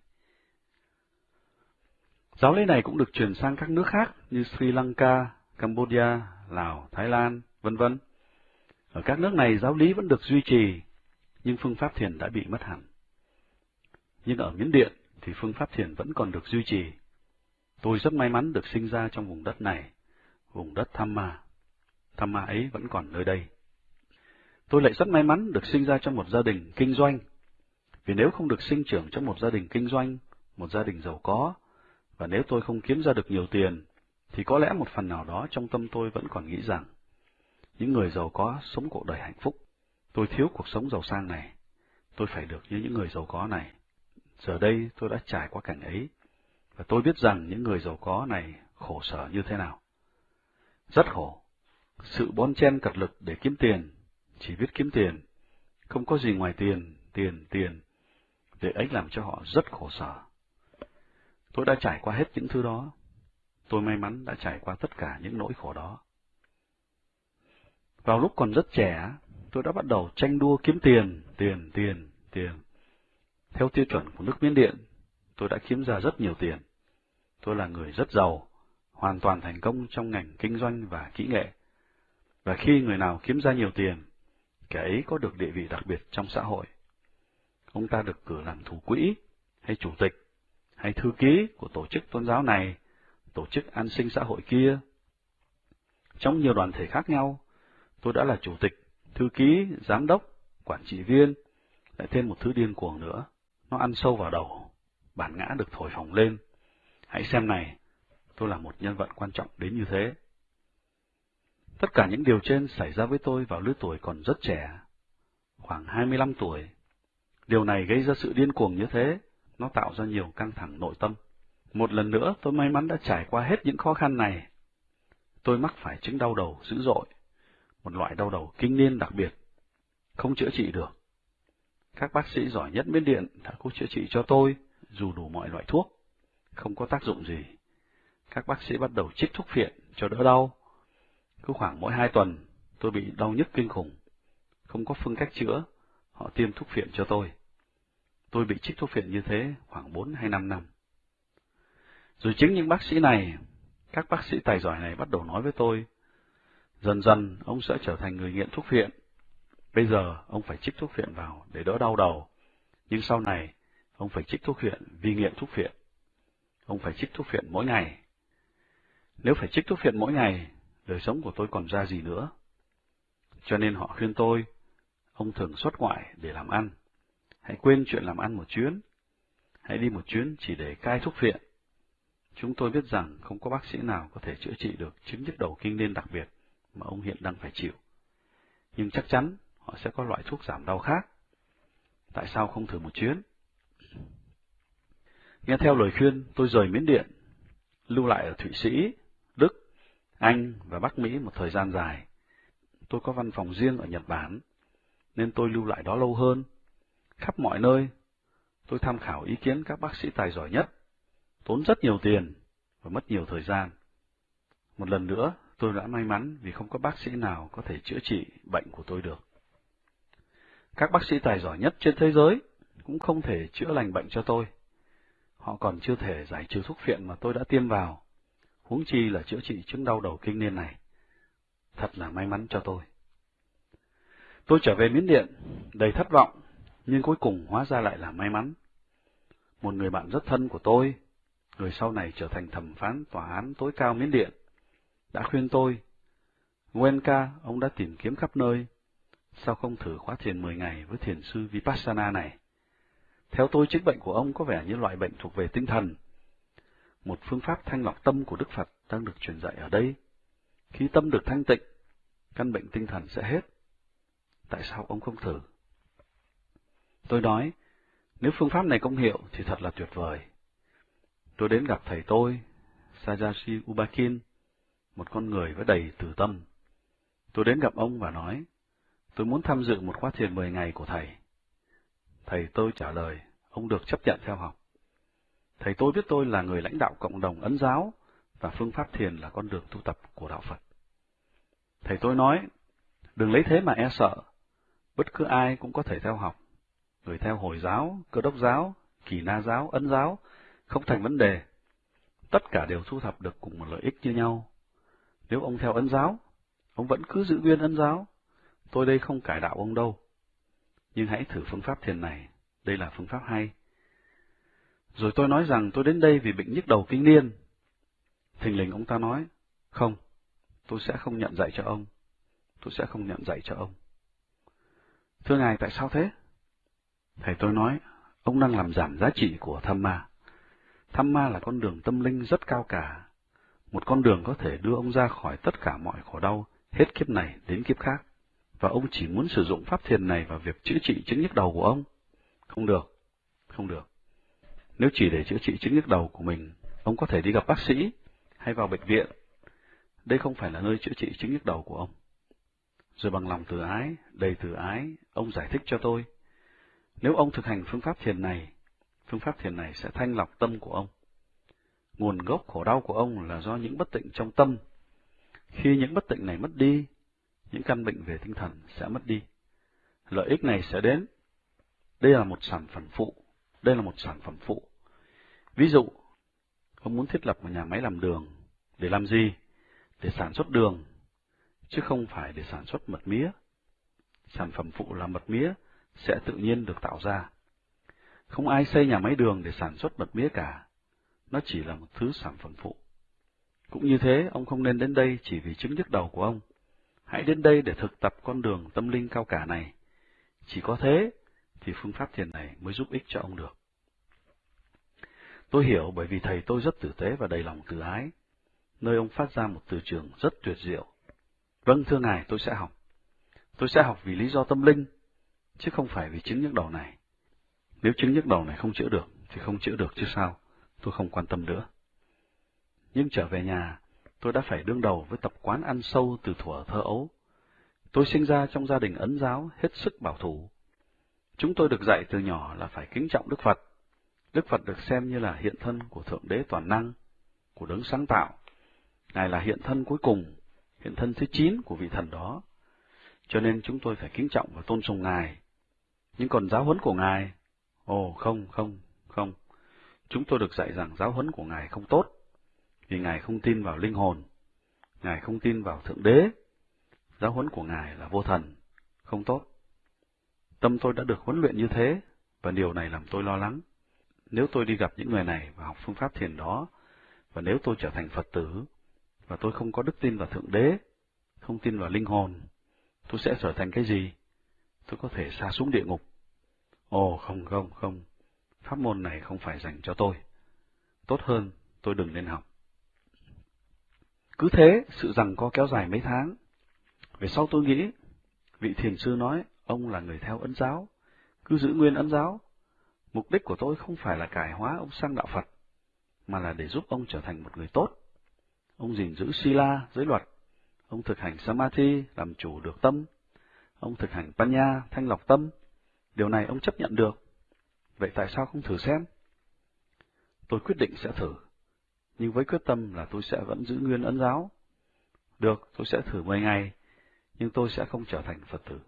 Giáo lý này cũng được truyền sang các nước khác như Sri Lanka, Cambodia, Lào, Thái Lan, vân vân. Ở các nước này giáo lý vẫn được duy trì, nhưng phương pháp thiền đã bị mất hẳn. Nhưng ở Miến Điện thì phương pháp thiền vẫn còn được duy trì. Tôi rất may mắn được sinh ra trong vùng đất này, vùng đất Tham Ma. Tham Ma ấy vẫn còn nơi đây. Tôi lại rất may mắn được sinh ra trong một gia đình kinh doanh, vì nếu không được sinh trưởng trong một gia đình kinh doanh, một gia đình giàu có, và nếu tôi không kiếm ra được nhiều tiền, thì có lẽ một phần nào đó trong tâm tôi vẫn còn nghĩ rằng, những người giàu có sống cuộc đời hạnh phúc. Tôi thiếu cuộc sống giàu sang này, tôi phải được như những người giàu có này. Giờ đây tôi đã trải qua cảnh ấy, và tôi biết rằng những người giàu có này khổ sở như thế nào. Rất khổ. Sự bón chen cật lực để kiếm tiền, chỉ biết kiếm tiền, không có gì ngoài tiền, tiền, tiền. Việc ấy làm cho họ rất khổ sở. Tôi đã trải qua hết những thứ đó. Tôi may mắn đã trải qua tất cả những nỗi khổ đó. Vào lúc còn rất trẻ, tôi đã bắt đầu tranh đua kiếm tiền, tiền, tiền, tiền. Theo tiêu chuẩn của nước Miến Điện, tôi đã kiếm ra rất nhiều tiền. Tôi là người rất giàu, hoàn toàn thành công trong ngành kinh doanh và kỹ nghệ. Và khi người nào kiếm ra nhiều tiền, kẻ ấy có được địa vị đặc biệt trong xã hội. Ông ta được cử làm thủ quỹ, hay chủ tịch, hay thư ký của tổ chức tôn giáo này, tổ chức an sinh xã hội kia. Trong nhiều đoàn thể khác nhau, tôi đã là chủ tịch, thư ký, giám đốc, quản trị viên, lại thêm một thứ điên cuồng nữa. Nó ăn sâu vào đầu, bản ngã được thổi phồng lên. Hãy xem này, tôi là một nhân vật quan trọng đến như thế. Tất cả những điều trên xảy ra với tôi vào lứa tuổi còn rất trẻ, khoảng 25 tuổi. Điều này gây ra sự điên cuồng như thế, nó tạo ra nhiều căng thẳng nội tâm. Một lần nữa tôi may mắn đã trải qua hết những khó khăn này. Tôi mắc phải chứng đau đầu dữ dội, một loại đau đầu kinh niên đặc biệt, không chữa trị được. Các bác sĩ giỏi nhất miến điện đã cố chữa trị cho tôi, dù đủ mọi loại thuốc, không có tác dụng gì. Các bác sĩ bắt đầu trích thuốc phiện cho đỡ đau. Cứ khoảng mỗi hai tuần, tôi bị đau nhức kinh khủng. Không có phương cách chữa, họ tiêm thuốc phiện cho tôi. Tôi bị trích thuốc phiện như thế khoảng bốn hay năm năm. Rồi chính những bác sĩ này, các bác sĩ tài giỏi này bắt đầu nói với tôi, dần dần ông sẽ trở thành người nghiện thuốc phiện. Bây giờ ông phải trích thuốc phiện vào để đỡ đau đầu, nhưng sau này ông phải trích thuốc phiện vì nghiện thuốc phiện. Ông phải trích thuốc phiện mỗi ngày. Nếu phải trích thuốc phiện mỗi ngày, đời sống của tôi còn ra gì nữa? Cho nên họ khuyên tôi, ông thường xuất ngoại để làm ăn. Hãy quên chuyện làm ăn một chuyến. Hãy đi một chuyến chỉ để cai thuốc phiện. Chúng tôi biết rằng không có bác sĩ nào có thể chữa trị được chứng nhức đầu kinh niên đặc biệt mà ông hiện đang phải chịu. Nhưng chắc chắn họ sẽ có loại thuốc giảm đau khác. Tại sao không thử một chuyến? Nghe theo lời khuyên, tôi rời Miến Điện, lưu lại ở Thụy Sĩ, Đức, Anh và Bắc Mỹ một thời gian dài. Tôi có văn phòng riêng ở Nhật Bản, nên tôi lưu lại đó lâu hơn. Khắp mọi nơi, tôi tham khảo ý kiến các bác sĩ tài giỏi nhất, tốn rất nhiều tiền và mất nhiều thời gian. Một lần nữa, tôi đã may mắn vì không có bác sĩ nào có thể chữa trị bệnh của tôi được. Các bác sĩ tài giỏi nhất trên thế giới cũng không thể chữa lành bệnh cho tôi. Họ còn chưa thể giải trừ thuốc phiện mà tôi đã tiêm vào, huống chi là chữa trị chứng đau đầu kinh niên này. Thật là may mắn cho tôi. Tôi trở về Miến Điện, đầy thất vọng, nhưng cuối cùng hóa ra lại là may mắn. Một người bạn rất thân của tôi, người sau này trở thành thẩm phán tòa án tối cao Miến Điện, đã khuyên tôi, Nguyên ca, ông đã tìm kiếm khắp nơi, sao không thử khóa thiền 10 ngày với thiền sư Vipassana này? Theo tôi, chứng bệnh của ông có vẻ như loại bệnh thuộc về tinh thần. Một phương pháp thanh lọc tâm của Đức Phật đang được truyền dạy ở đây. Khi tâm được thanh tịnh, căn bệnh tinh thần sẽ hết. Tại sao ông không thử? Tôi nói, nếu phương pháp này công hiệu thì thật là tuyệt vời. Tôi đến gặp thầy tôi, Sajashi Ubakin, một con người với đầy từ tâm. Tôi đến gặp ông và nói, tôi muốn tham dự một khóa thiền 10 ngày của thầy. Thầy tôi trả lời, ông được chấp nhận theo học. Thầy tôi biết tôi là người lãnh đạo cộng đồng ấn giáo, và phương pháp thiền là con đường tu tập của đạo Phật. Thầy tôi nói, đừng lấy thế mà e sợ, bất cứ ai cũng có thể theo học. Người theo Hồi giáo, Cơ đốc giáo, Kỳ Na giáo, Ấn giáo, không thành vấn đề. Tất cả đều thu thập được cùng một lợi ích như nhau. Nếu ông theo Ấn giáo, ông vẫn cứ giữ nguyên Ấn giáo. Tôi đây không cải đạo ông đâu. Nhưng hãy thử phương pháp thiền này, đây là phương pháp hay. Rồi tôi nói rằng tôi đến đây vì bệnh nhức đầu kinh niên. Thình lình ông ta nói, không, tôi sẽ không nhận dạy cho ông. Tôi sẽ không nhận dạy cho ông. Thưa Ngài, tại sao thế? Thầy tôi nói, ông đang làm giảm giá trị của tham ma. Tham ma là con đường tâm linh rất cao cả. Một con đường có thể đưa ông ra khỏi tất cả mọi khổ đau, hết kiếp này đến kiếp khác. Và ông chỉ muốn sử dụng pháp thiền này vào việc chữa trị chứng nhức đầu của ông. Không được, không được. Nếu chỉ để chữa trị chứng nhức đầu của mình, ông có thể đi gặp bác sĩ hay vào bệnh viện. Đây không phải là nơi chữa trị chứng nhức đầu của ông. Rồi bằng lòng từ ái, đầy từ ái, ông giải thích cho tôi. Nếu ông thực hành phương pháp thiền này, phương pháp thiền này sẽ thanh lọc tâm của ông. Nguồn gốc khổ đau của ông là do những bất tịnh trong tâm. Khi những bất tịnh này mất đi, những căn bệnh về tinh thần sẽ mất đi. Lợi ích này sẽ đến. Đây là một sản phẩm phụ. Đây là một sản phẩm phụ. Ví dụ, ông muốn thiết lập một nhà máy làm đường. Để làm gì? Để sản xuất đường, chứ không phải để sản xuất mật mía. Sản phẩm phụ là mật mía sẽ tự nhiên được tạo ra. Không ai xây nhà máy đường để sản xuất mật mía cả. Nó chỉ là một thứ sản phẩm phụ. Cũng như thế, ông không nên đến đây chỉ vì chứng nhức đầu của ông. Hãy đến đây để thực tập con đường tâm linh cao cả này. Chỉ có thế thì phương pháp thiền này mới giúp ích cho ông được. Tôi hiểu bởi vì thầy tôi rất tử tế và đầy lòng từ ái, nơi ông phát ra một từ trường rất tuyệt diệu. Vâng, thưa Ngài, tôi sẽ học. Tôi sẽ học vì lý do tâm linh, chứ không phải vì chứng nhức đầu này. Nếu chứng nhức đầu này không chữa được, thì không chữa được chứ sao, tôi không quan tâm nữa. Nhưng trở về nhà, tôi đã phải đương đầu với tập quán ăn sâu từ thuở thơ ấu. Tôi sinh ra trong gia đình ấn giáo hết sức bảo thủ. Chúng tôi được dạy từ nhỏ là phải kính trọng Đức Phật. Đức Phật được xem như là hiện thân của Thượng Đế Toàn Năng, của đấng sáng tạo. Ngài là hiện thân cuối cùng, hiện thân thứ chín của vị thần đó. Cho nên chúng tôi phải kính trọng và tôn sùng Ngài. Nhưng còn giáo huấn của Ngài, ồ không, không, không. Chúng tôi được dạy rằng giáo huấn của Ngài không tốt vì Ngài không tin vào linh hồn, Ngài không tin vào Thượng Đế, giáo huấn của Ngài là vô thần, không tốt. Tâm tôi đã được huấn luyện như thế, và điều này làm tôi lo lắng. Nếu tôi đi gặp những người này và học phương pháp thiền đó, và nếu tôi trở thành Phật tử, và tôi không có đức tin vào Thượng Đế, không tin vào linh hồn, tôi sẽ trở thành cái gì? Tôi có thể xa xuống địa ngục. Ồ, không, không, không. Pháp môn này không phải dành cho tôi. Tốt hơn, tôi đừng nên học. Cứ thế, sự rằng co kéo dài mấy tháng. Về sau tôi nghĩ, vị thiền sư nói, ông là người theo ấn giáo, cứ giữ nguyên ấn giáo. Mục đích của tôi không phải là cải hóa ông sang đạo Phật, mà là để giúp ông trở thành một người tốt. Ông gìn giữ sila, giới luật. Ông thực hành samadhi, làm chủ được tâm. Ông thực hành panya, thanh lọc tâm. Điều này ông chấp nhận được. Vậy tại sao không thử xem? Tôi quyết định sẽ thử nhưng với quyết tâm là tôi sẽ vẫn giữ nguyên ấn giáo. Được, tôi sẽ thử 10 ngày, nhưng tôi sẽ không trở thành Phật tử.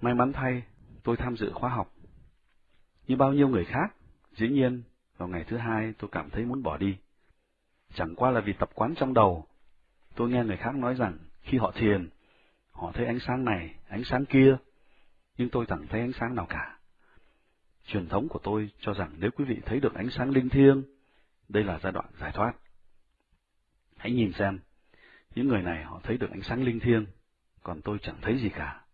May mắn thay, tôi tham dự khóa học. Như bao nhiêu người khác, dĩ nhiên, vào ngày thứ hai tôi cảm thấy muốn bỏ đi. Chẳng qua là vì tập quán trong đầu. Tôi nghe người khác nói rằng khi họ thiền, họ thấy ánh sáng này, ánh sáng kia, nhưng tôi chẳng thấy ánh sáng nào cả. Truyền thống của tôi cho rằng nếu quý vị thấy được ánh sáng linh thiêng, đây là giai đoạn giải thoát. Hãy nhìn xem, những người này họ thấy được ánh sáng linh thiêng, còn tôi chẳng thấy gì cả.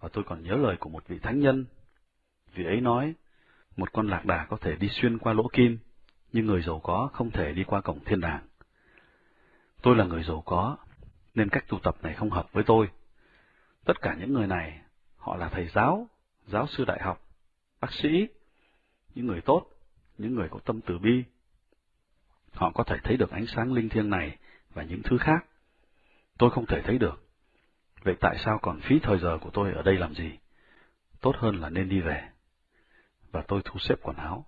Và tôi còn nhớ lời của một vị thánh nhân. Vị ấy nói, một con lạc đà có thể đi xuyên qua lỗ kim, nhưng người giàu có không thể đi qua cổng thiên đàng. Tôi là người giàu có, nên cách tu tập này không hợp với tôi. Tất cả những người này, họ là thầy giáo, giáo sư đại học, bác sĩ, những người tốt, những người có tâm từ bi. Họ có thể thấy được ánh sáng linh thiêng này và những thứ khác. Tôi không thể thấy được. Vậy tại sao còn phí thời giờ của tôi ở đây làm gì? Tốt hơn là nên đi về. Và tôi thu xếp quần áo.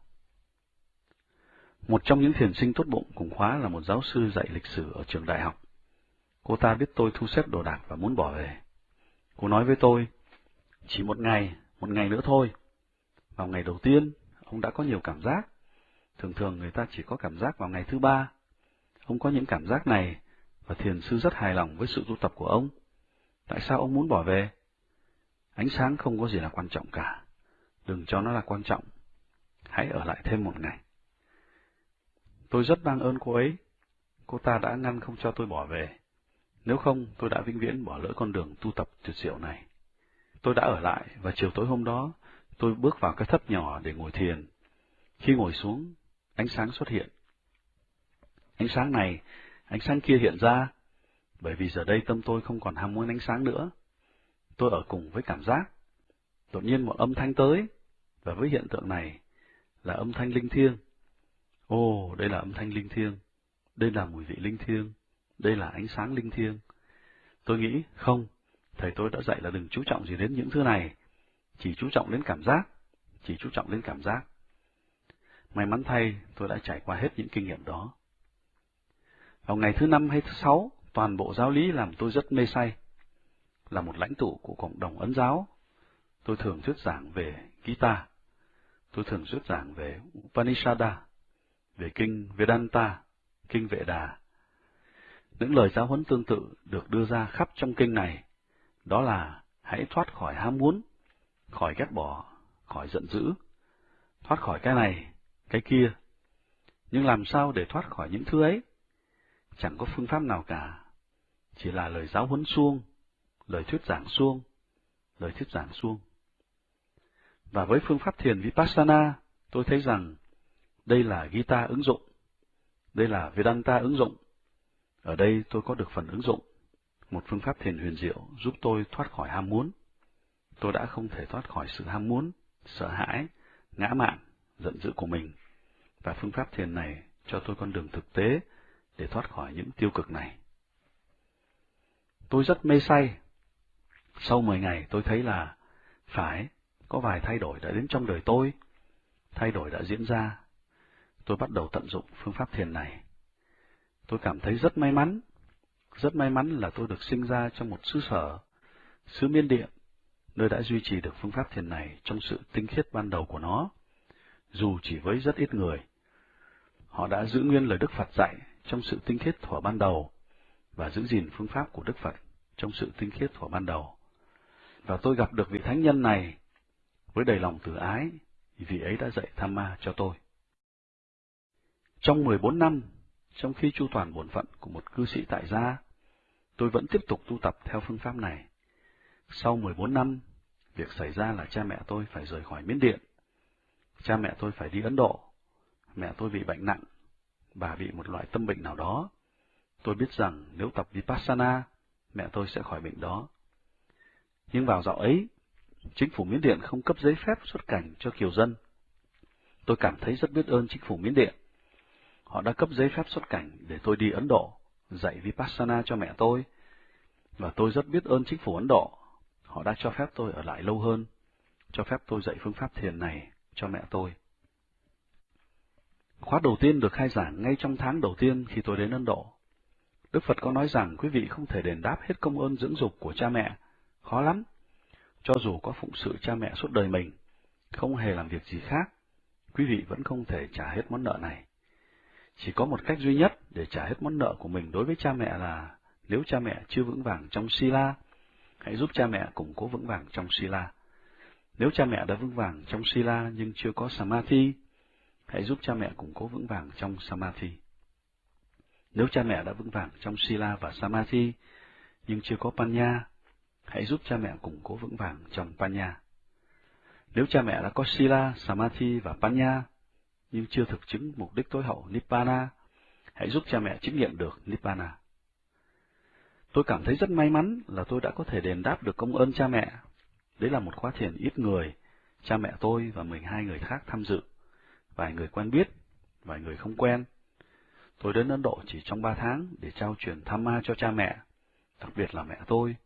Một trong những thiền sinh tốt bụng cùng khóa là một giáo sư dạy lịch sử ở trường đại học. Cô ta biết tôi thu xếp đồ đạc và muốn bỏ về. Cô nói với tôi, chỉ một ngày, một ngày nữa thôi. Vào ngày đầu tiên, ông đã có nhiều cảm giác. Thường thường người ta chỉ có cảm giác vào ngày thứ ba. Ông có những cảm giác này, và thiền sư rất hài lòng với sự tu tập của ông. Tại sao ông muốn bỏ về? Ánh sáng không có gì là quan trọng cả. Đừng cho nó là quan trọng. Hãy ở lại thêm một ngày. Tôi rất mang ơn cô ấy. Cô ta đã ngăn không cho tôi bỏ về. Nếu không, tôi đã vĩnh viễn bỏ lỡ con đường tu tập tuyệt diệu này. Tôi đã ở lại, và chiều tối hôm đó, tôi bước vào cái thất nhỏ để ngồi thiền. Khi ngồi xuống, ánh sáng xuất hiện. Ánh sáng này, ánh sáng kia hiện ra, bởi vì giờ đây tâm tôi không còn ham muốn ánh sáng nữa. Tôi ở cùng với cảm giác. Đột nhiên một âm thanh tới, và với hiện tượng này là âm thanh linh thiêng. Ồ, đây là âm thanh linh thiêng, đây là mùi vị linh thiêng, đây là ánh sáng linh thiêng. Tôi nghĩ, không, thầy tôi đã dạy là đừng chú trọng gì đến những thứ này, chỉ chú trọng đến cảm giác, chỉ chú trọng đến cảm giác. May mắn thay, tôi đã trải qua hết những kinh nghiệm đó. Vào ngày thứ năm hay thứ sáu, toàn bộ giáo lý làm tôi rất mê say. Là một lãnh tụ của cộng đồng ấn giáo, tôi thường thuyết giảng về Gita, tôi thường thuyết giảng về Upanishada, về kinh Vedanta, kinh Vệ Đà. Những lời giáo huấn tương tự được đưa ra khắp trong kinh này, đó là hãy thoát khỏi ham muốn, khỏi ghét bỏ, khỏi giận dữ, thoát khỏi cái này, cái kia. Nhưng làm sao để thoát khỏi những thứ ấy? Chẳng có phương pháp nào cả, chỉ là lời giáo huấn suông, lời thuyết giảng suông, lời thuyết giảng suông. Và với phương pháp thiền Vipassana, tôi thấy rằng đây là Gita ứng dụng, đây là Vedanta ứng dụng. Ở đây tôi có được phần ứng dụng, một phương pháp thiền huyền diệu giúp tôi thoát khỏi ham muốn tôi đã không thể thoát khỏi sự ham muốn, sợ hãi, ngã mạn, giận dữ của mình. Và phương pháp thiền này cho tôi con đường thực tế để thoát khỏi những tiêu cực này. Tôi rất mê say. Sau 10 ngày tôi thấy là phải, có vài thay đổi đã đến trong đời tôi. Thay đổi đã diễn ra. Tôi bắt đầu tận dụng phương pháp thiền này. Tôi cảm thấy rất may mắn. Rất may mắn là tôi được sinh ra trong một xứ sở, xứ miên điện, nơi đã duy trì được phương pháp thiền này trong sự tinh khiết ban đầu của nó, dù chỉ với rất ít người. Họ đã giữ nguyên lời Đức Phật dạy trong sự tinh khiết thuở ban đầu, và giữ gìn phương pháp của Đức Phật trong sự tinh khiết thuở ban đầu. Và tôi gặp được vị thánh nhân này với đầy lòng từ ái, vì vị ấy đã dạy tham ma cho tôi. Trong 14 năm, trong khi chu toàn bổn phận của một cư sĩ tại gia, tôi vẫn tiếp tục tu tập theo phương pháp này. Sau 14 năm, việc xảy ra là cha mẹ tôi phải rời khỏi Miến Điện. Cha mẹ tôi phải đi Ấn Độ. Mẹ tôi bị bệnh nặng, bà bị một loại tâm bệnh nào đó. Tôi biết rằng nếu tập Vipassana, mẹ tôi sẽ khỏi bệnh đó. Nhưng vào dạo ấy, chính phủ Miến Điện không cấp giấy phép xuất cảnh cho kiều dân. Tôi cảm thấy rất biết ơn chính phủ Miến Điện. Họ đã cấp giấy phép xuất cảnh để tôi đi Ấn Độ, dạy Vipassana cho mẹ tôi. Và tôi rất biết ơn chính phủ Ấn Độ Họ đã cho phép tôi ở lại lâu hơn, cho phép tôi dạy phương pháp thiền này cho mẹ tôi. Khóa đầu tiên được khai giảng ngay trong tháng đầu tiên khi tôi đến Ấn Độ. Đức Phật có nói rằng quý vị không thể đền đáp hết công ơn dưỡng dục của cha mẹ, khó lắm. Cho dù có phụng sự cha mẹ suốt đời mình, không hề làm việc gì khác, quý vị vẫn không thể trả hết món nợ này. Chỉ có một cách duy nhất để trả hết món nợ của mình đối với cha mẹ là nếu cha mẹ chưa vững vàng trong Sila, hãy giúp cha mẹ củng cố vững vàng trong Sila. Nếu cha mẹ đã vững vàng trong Sila nhưng chưa có Samadhi, hãy giúp cha mẹ củng cố vững vàng trong Samadhi. Nếu cha mẹ đã vững vàng trong Sila và Samadhi, nhưng chưa có Panya, hãy giúp cha mẹ củng cố vững vàng trong Panya. Nếu cha mẹ đã có Sila, Samadhi và Panya, nhưng chưa thực chứng mục đích tối hậu Nibbana, hãy giúp cha mẹ chứng nghiệm được Nibbana. Tôi cảm thấy rất may mắn là tôi đã có thể đền đáp được công ơn cha mẹ. Đấy là một khóa thiền ít người, cha mẹ tôi và 12 người khác tham dự, vài người quen biết, vài người không quen. Tôi đến Ấn Độ chỉ trong ba tháng để trao truyền tham ma cho cha mẹ, đặc biệt là mẹ tôi.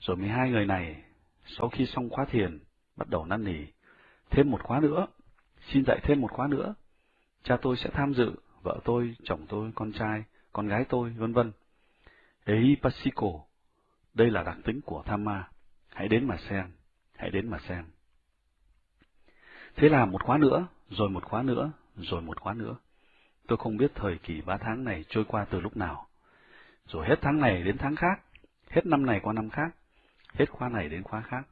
Rồi 12 người này, sau khi xong khóa thiền, bắt đầu năn nỉ, thêm một khóa nữa, xin dạy thêm một khóa nữa. Cha tôi sẽ tham dự, vợ tôi, chồng tôi, con trai, con gái tôi, vân vân. Ehipasiko, đây là đặc tính của tham ma. Hãy đến mà xem, hãy đến mà xem. Thế là một khóa nữa, rồi một khóa nữa, rồi một khóa nữa. Tôi không biết thời kỳ ba tháng này trôi qua từ lúc nào. Rồi hết tháng này đến tháng khác, hết năm này qua năm khác, hết khóa này đến khóa khác.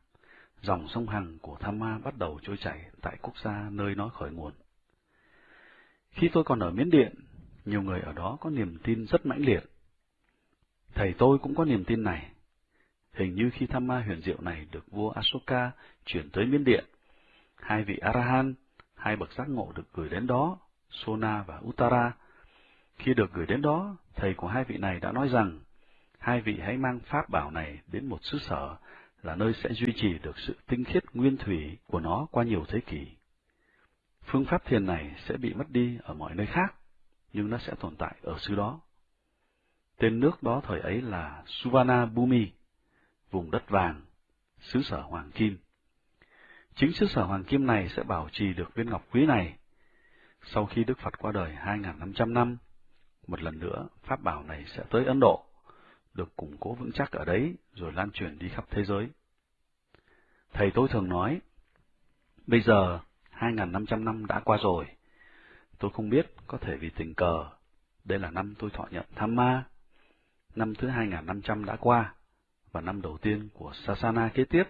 Dòng sông Hằng của Tham Ma bắt đầu trôi chảy tại quốc gia nơi nó khởi nguồn. Khi tôi còn ở Miến Điện, nhiều người ở đó có niềm tin rất mãnh liệt. Thầy tôi cũng có niềm tin này. Hình như khi tham ma huyền diệu này được vua Asoka chuyển tới Miến Điện, hai vị Arahan, hai bậc giác ngộ được gửi đến đó, Sona và Uttara. Khi được gửi đến đó, thầy của hai vị này đã nói rằng, hai vị hãy mang pháp bảo này đến một xứ sở là nơi sẽ duy trì được sự tinh khiết nguyên thủy của nó qua nhiều thế kỷ. Phương pháp thiền này sẽ bị mất đi ở mọi nơi khác, nhưng nó sẽ tồn tại ở xứ đó. Tên nước đó thời ấy là Suvarna Bhumi, vùng đất vàng, xứ sở Hoàng Kim. Chính xứ sở Hoàng Kim này sẽ bảo trì được viên ngọc quý này. Sau khi Đức Phật qua đời 2.500 năm, một lần nữa pháp bảo này sẽ tới Ấn Độ được củng cố vững chắc ở đấy rồi lan truyền đi khắp thế giới. Thầy tôi thường nói, bây giờ 2.500 năm đã qua rồi, tôi không biết có thể vì tình cờ, đây là năm tôi thọ nhận tham ma, năm thứ 2.500 đã qua, và năm đầu tiên của Sasana kế tiếp,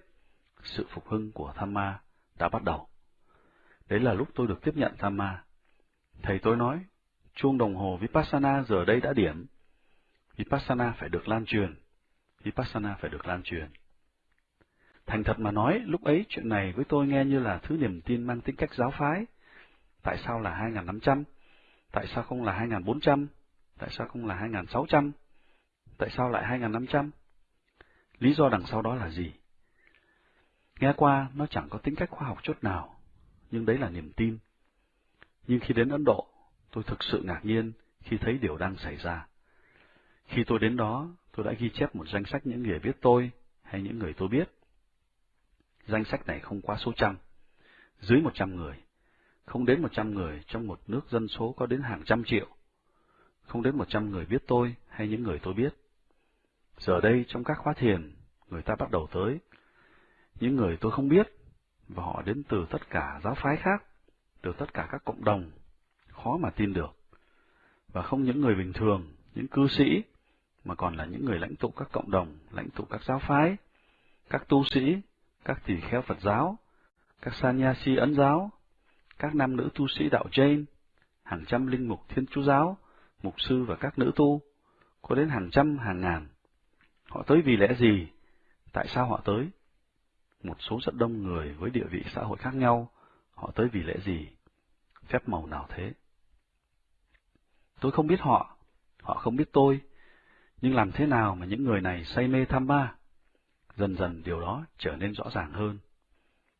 sự phục hưng của Thamma đã bắt đầu. Đấy là lúc tôi được tiếp nhận Thamma. Thầy tôi nói, chuông đồng hồ Vipassana giờ đây đã điểm, Vipassana phải được lan truyền. Vipassana phải được lan truyền. Thành thật mà nói, lúc ấy chuyện này với tôi nghe như là thứ niềm tin mang tính cách giáo phái. Tại sao là 2.500? Tại sao không là 2.400? Tại sao không là 2.600? Tại sao lại 2.500? Lý do đằng sau đó là gì? Nghe qua, nó chẳng có tính cách khoa học chút nào, nhưng đấy là niềm tin. Nhưng khi đến Ấn Độ, tôi thực sự ngạc nhiên khi thấy điều đang xảy ra. Khi tôi đến đó, tôi đã ghi chép một danh sách những người biết tôi hay những người tôi biết. Danh sách này không quá số trăm, dưới một trăm người, không đến một trăm người trong một nước dân số có đến hàng trăm triệu, không đến một trăm người biết tôi hay những người tôi biết. Giờ đây trong các khóa thiền, người ta bắt đầu tới, những người tôi không biết, và họ đến từ tất cả giáo phái khác, từ tất cả các cộng đồng, khó mà tin được. Và không những người bình thường, những cư sĩ, mà còn là những người lãnh tụ các cộng đồng, lãnh tụ các giáo phái, các tu sĩ, các tỳ kheo Phật giáo, các sanyasi ấn giáo, các nam nữ tu sĩ đạo Jain, hàng trăm linh mục thiên chúa giáo, mục sư và các nữ tu, có đến hàng trăm hàng ngàn. Họ tới vì lẽ gì? Tại sao họ tới? Một số rất đông người với địa vị xã hội khác nhau, họ tới vì lẽ gì? Phép màu nào thế? Tôi không biết họ, họ không biết tôi, nhưng làm thế nào mà những người này say mê tham ba? Dần dần điều đó trở nên rõ ràng hơn.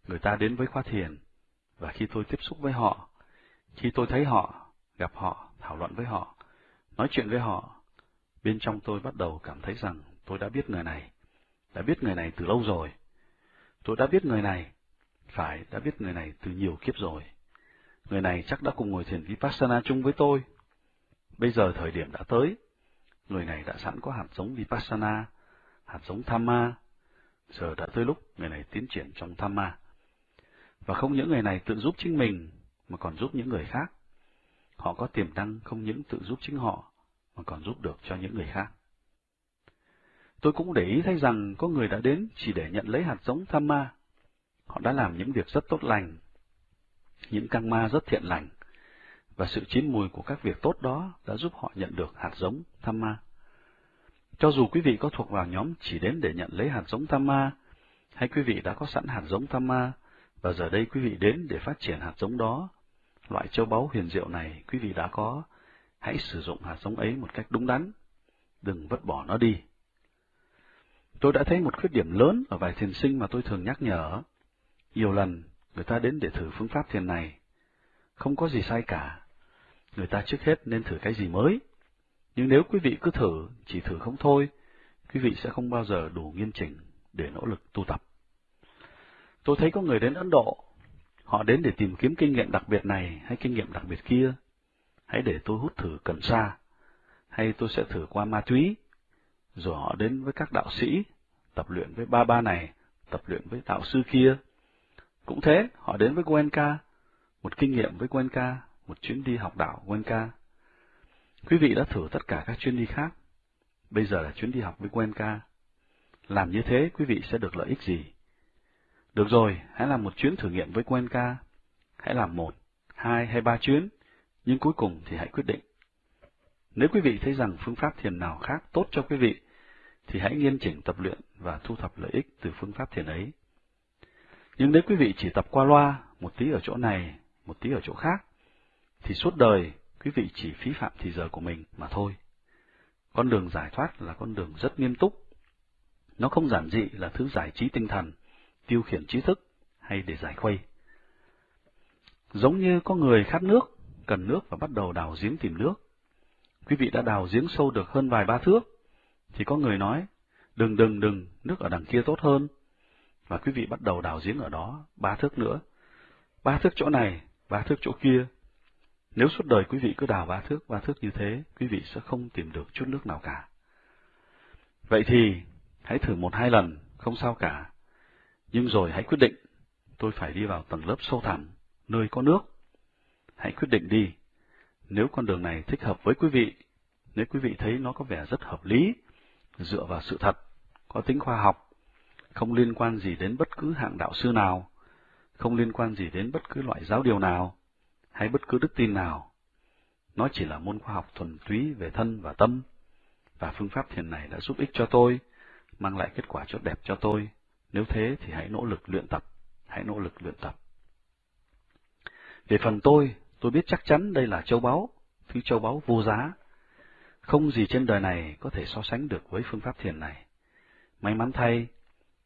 Người ta đến với khóa thiền, và khi tôi tiếp xúc với họ, khi tôi thấy họ, gặp họ, thảo luận với họ, nói chuyện với họ, bên trong tôi bắt đầu cảm thấy rằng tôi đã biết người này, đã biết người này từ lâu rồi. Tôi đã biết người này, phải đã biết người này từ nhiều kiếp rồi. Người này chắc đã cùng ngồi thiền Vipassana chung với tôi. Bây giờ thời điểm đã tới, người này đã sẵn có hạt giống Vipassana, hạt giống Thamma. Giờ đã tới lúc người này tiến triển trong Thamma. Và không những người này tự giúp chính mình, mà còn giúp những người khác. họ có tiềm năng không những tự giúp chính họ, mà còn giúp được cho những người khác. Tôi cũng để ý thấy rằng có người đã đến chỉ để nhận lấy hạt giống tham ma. Họ đã làm những việc rất tốt lành, những căn ma rất thiện lành, và sự chín mùi của các việc tốt đó đã giúp họ nhận được hạt giống tham ma. Cho dù quý vị có thuộc vào nhóm chỉ đến để nhận lấy hạt giống tham ma, hay quý vị đã có sẵn hạt giống tham ma, và giờ đây quý vị đến để phát triển hạt giống đó, loại châu báu huyền diệu này quý vị đã có, hãy sử dụng hạt giống ấy một cách đúng đắn, đừng vứt bỏ nó đi. Tôi đã thấy một khuyết điểm lớn ở vài thiền sinh mà tôi thường nhắc nhở. Nhiều lần, người ta đến để thử phương pháp thiền này. Không có gì sai cả. Người ta trước hết nên thử cái gì mới. Nhưng nếu quý vị cứ thử, chỉ thử không thôi, quý vị sẽ không bao giờ đủ nghiêm chỉnh để nỗ lực tu tập. Tôi thấy có người đến Ấn Độ, họ đến để tìm kiếm kinh nghiệm đặc biệt này hay kinh nghiệm đặc biệt kia. Hãy để tôi hút thử cần sa, hay tôi sẽ thử qua ma túy, rồi họ đến với các đạo sĩ, tập luyện với ba ba này, tập luyện với đạo sư kia. Cũng thế, họ đến với Goenka, một kinh nghiệm với Goenka, một chuyến đi học đạo Goenka. Quý vị đã thử tất cả các chuyến đi khác, bây giờ là chuyến đi học với Goenka. Làm như thế, quý vị sẽ được lợi ích gì? Được rồi, hãy làm một chuyến thử nghiệm với Goenka. Hãy làm một, hai hay ba chuyến, nhưng cuối cùng thì hãy quyết định. Nếu quý vị thấy rằng phương pháp thiền nào khác tốt cho quý vị, thì hãy nghiêm chỉnh tập luyện và thu thập lợi ích từ phương pháp thiền ấy. Nhưng nếu quý vị chỉ tập qua loa, một tí ở chỗ này, một tí ở chỗ khác, thì suốt đời quý vị chỉ phí phạm thì giờ của mình mà thôi. Con đường giải thoát là con đường rất nghiêm túc. Nó không giản dị là thứ giải trí tinh thần, tiêu khiển trí thức hay để giải khuây. Giống như có người khát nước, cần nước và bắt đầu đào giếng tìm nước. Quý vị đã đào giếng sâu được hơn vài ba thước, thì có người nói, đừng đừng đừng, nước ở đằng kia tốt hơn. Và quý vị bắt đầu đào giếng ở đó, ba thước nữa. Ba thước chỗ này, ba thước chỗ kia. Nếu suốt đời quý vị cứ đào ba thước, ba thước như thế, quý vị sẽ không tìm được chút nước nào cả. Vậy thì, hãy thử một hai lần, không sao cả. Nhưng rồi hãy quyết định, tôi phải đi vào tầng lớp sâu thẳm, nơi có nước. Hãy quyết định đi, nếu con đường này thích hợp với quý vị, nếu quý vị thấy nó có vẻ rất hợp lý, dựa vào sự thật, có tính khoa học, không liên quan gì đến bất cứ hạng đạo sư nào, không liên quan gì đến bất cứ loại giáo điều nào, hay bất cứ đức tin nào. Nó chỉ là môn khoa học thuần túy về thân và tâm, và phương pháp thiền này đã giúp ích cho tôi, mang lại kết quả tốt đẹp cho tôi. Nếu thế thì hãy nỗ lực luyện tập, hãy nỗ lực luyện tập. Về phần tôi, tôi biết chắc chắn đây là châu báu, thứ châu báu vô giá. Không gì trên đời này có thể so sánh được với phương pháp thiền này. May mắn thay,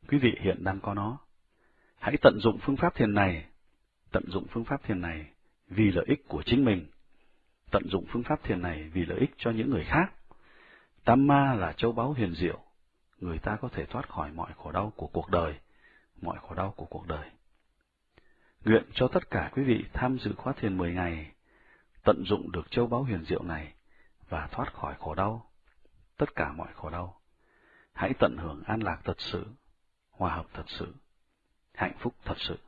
quý vị hiện đang có nó. Hãy tận dụng phương pháp thiền này, tận dụng phương pháp thiền này vì lợi ích của chính mình, tận dụng phương pháp thiền này vì lợi ích cho những người khác. Tam ma là châu báu huyền diệu, người ta có thể thoát khỏi mọi khổ đau của cuộc đời, mọi khổ đau của cuộc đời. Nguyện cho tất cả quý vị tham dự khóa thiền 10 ngày, tận dụng được châu báu huyền diệu này và thoát khỏi khổ đau, tất cả mọi khổ đau. Hãy tận hưởng an lạc thật sự, hòa hợp thật sự, hạnh phúc thật sự.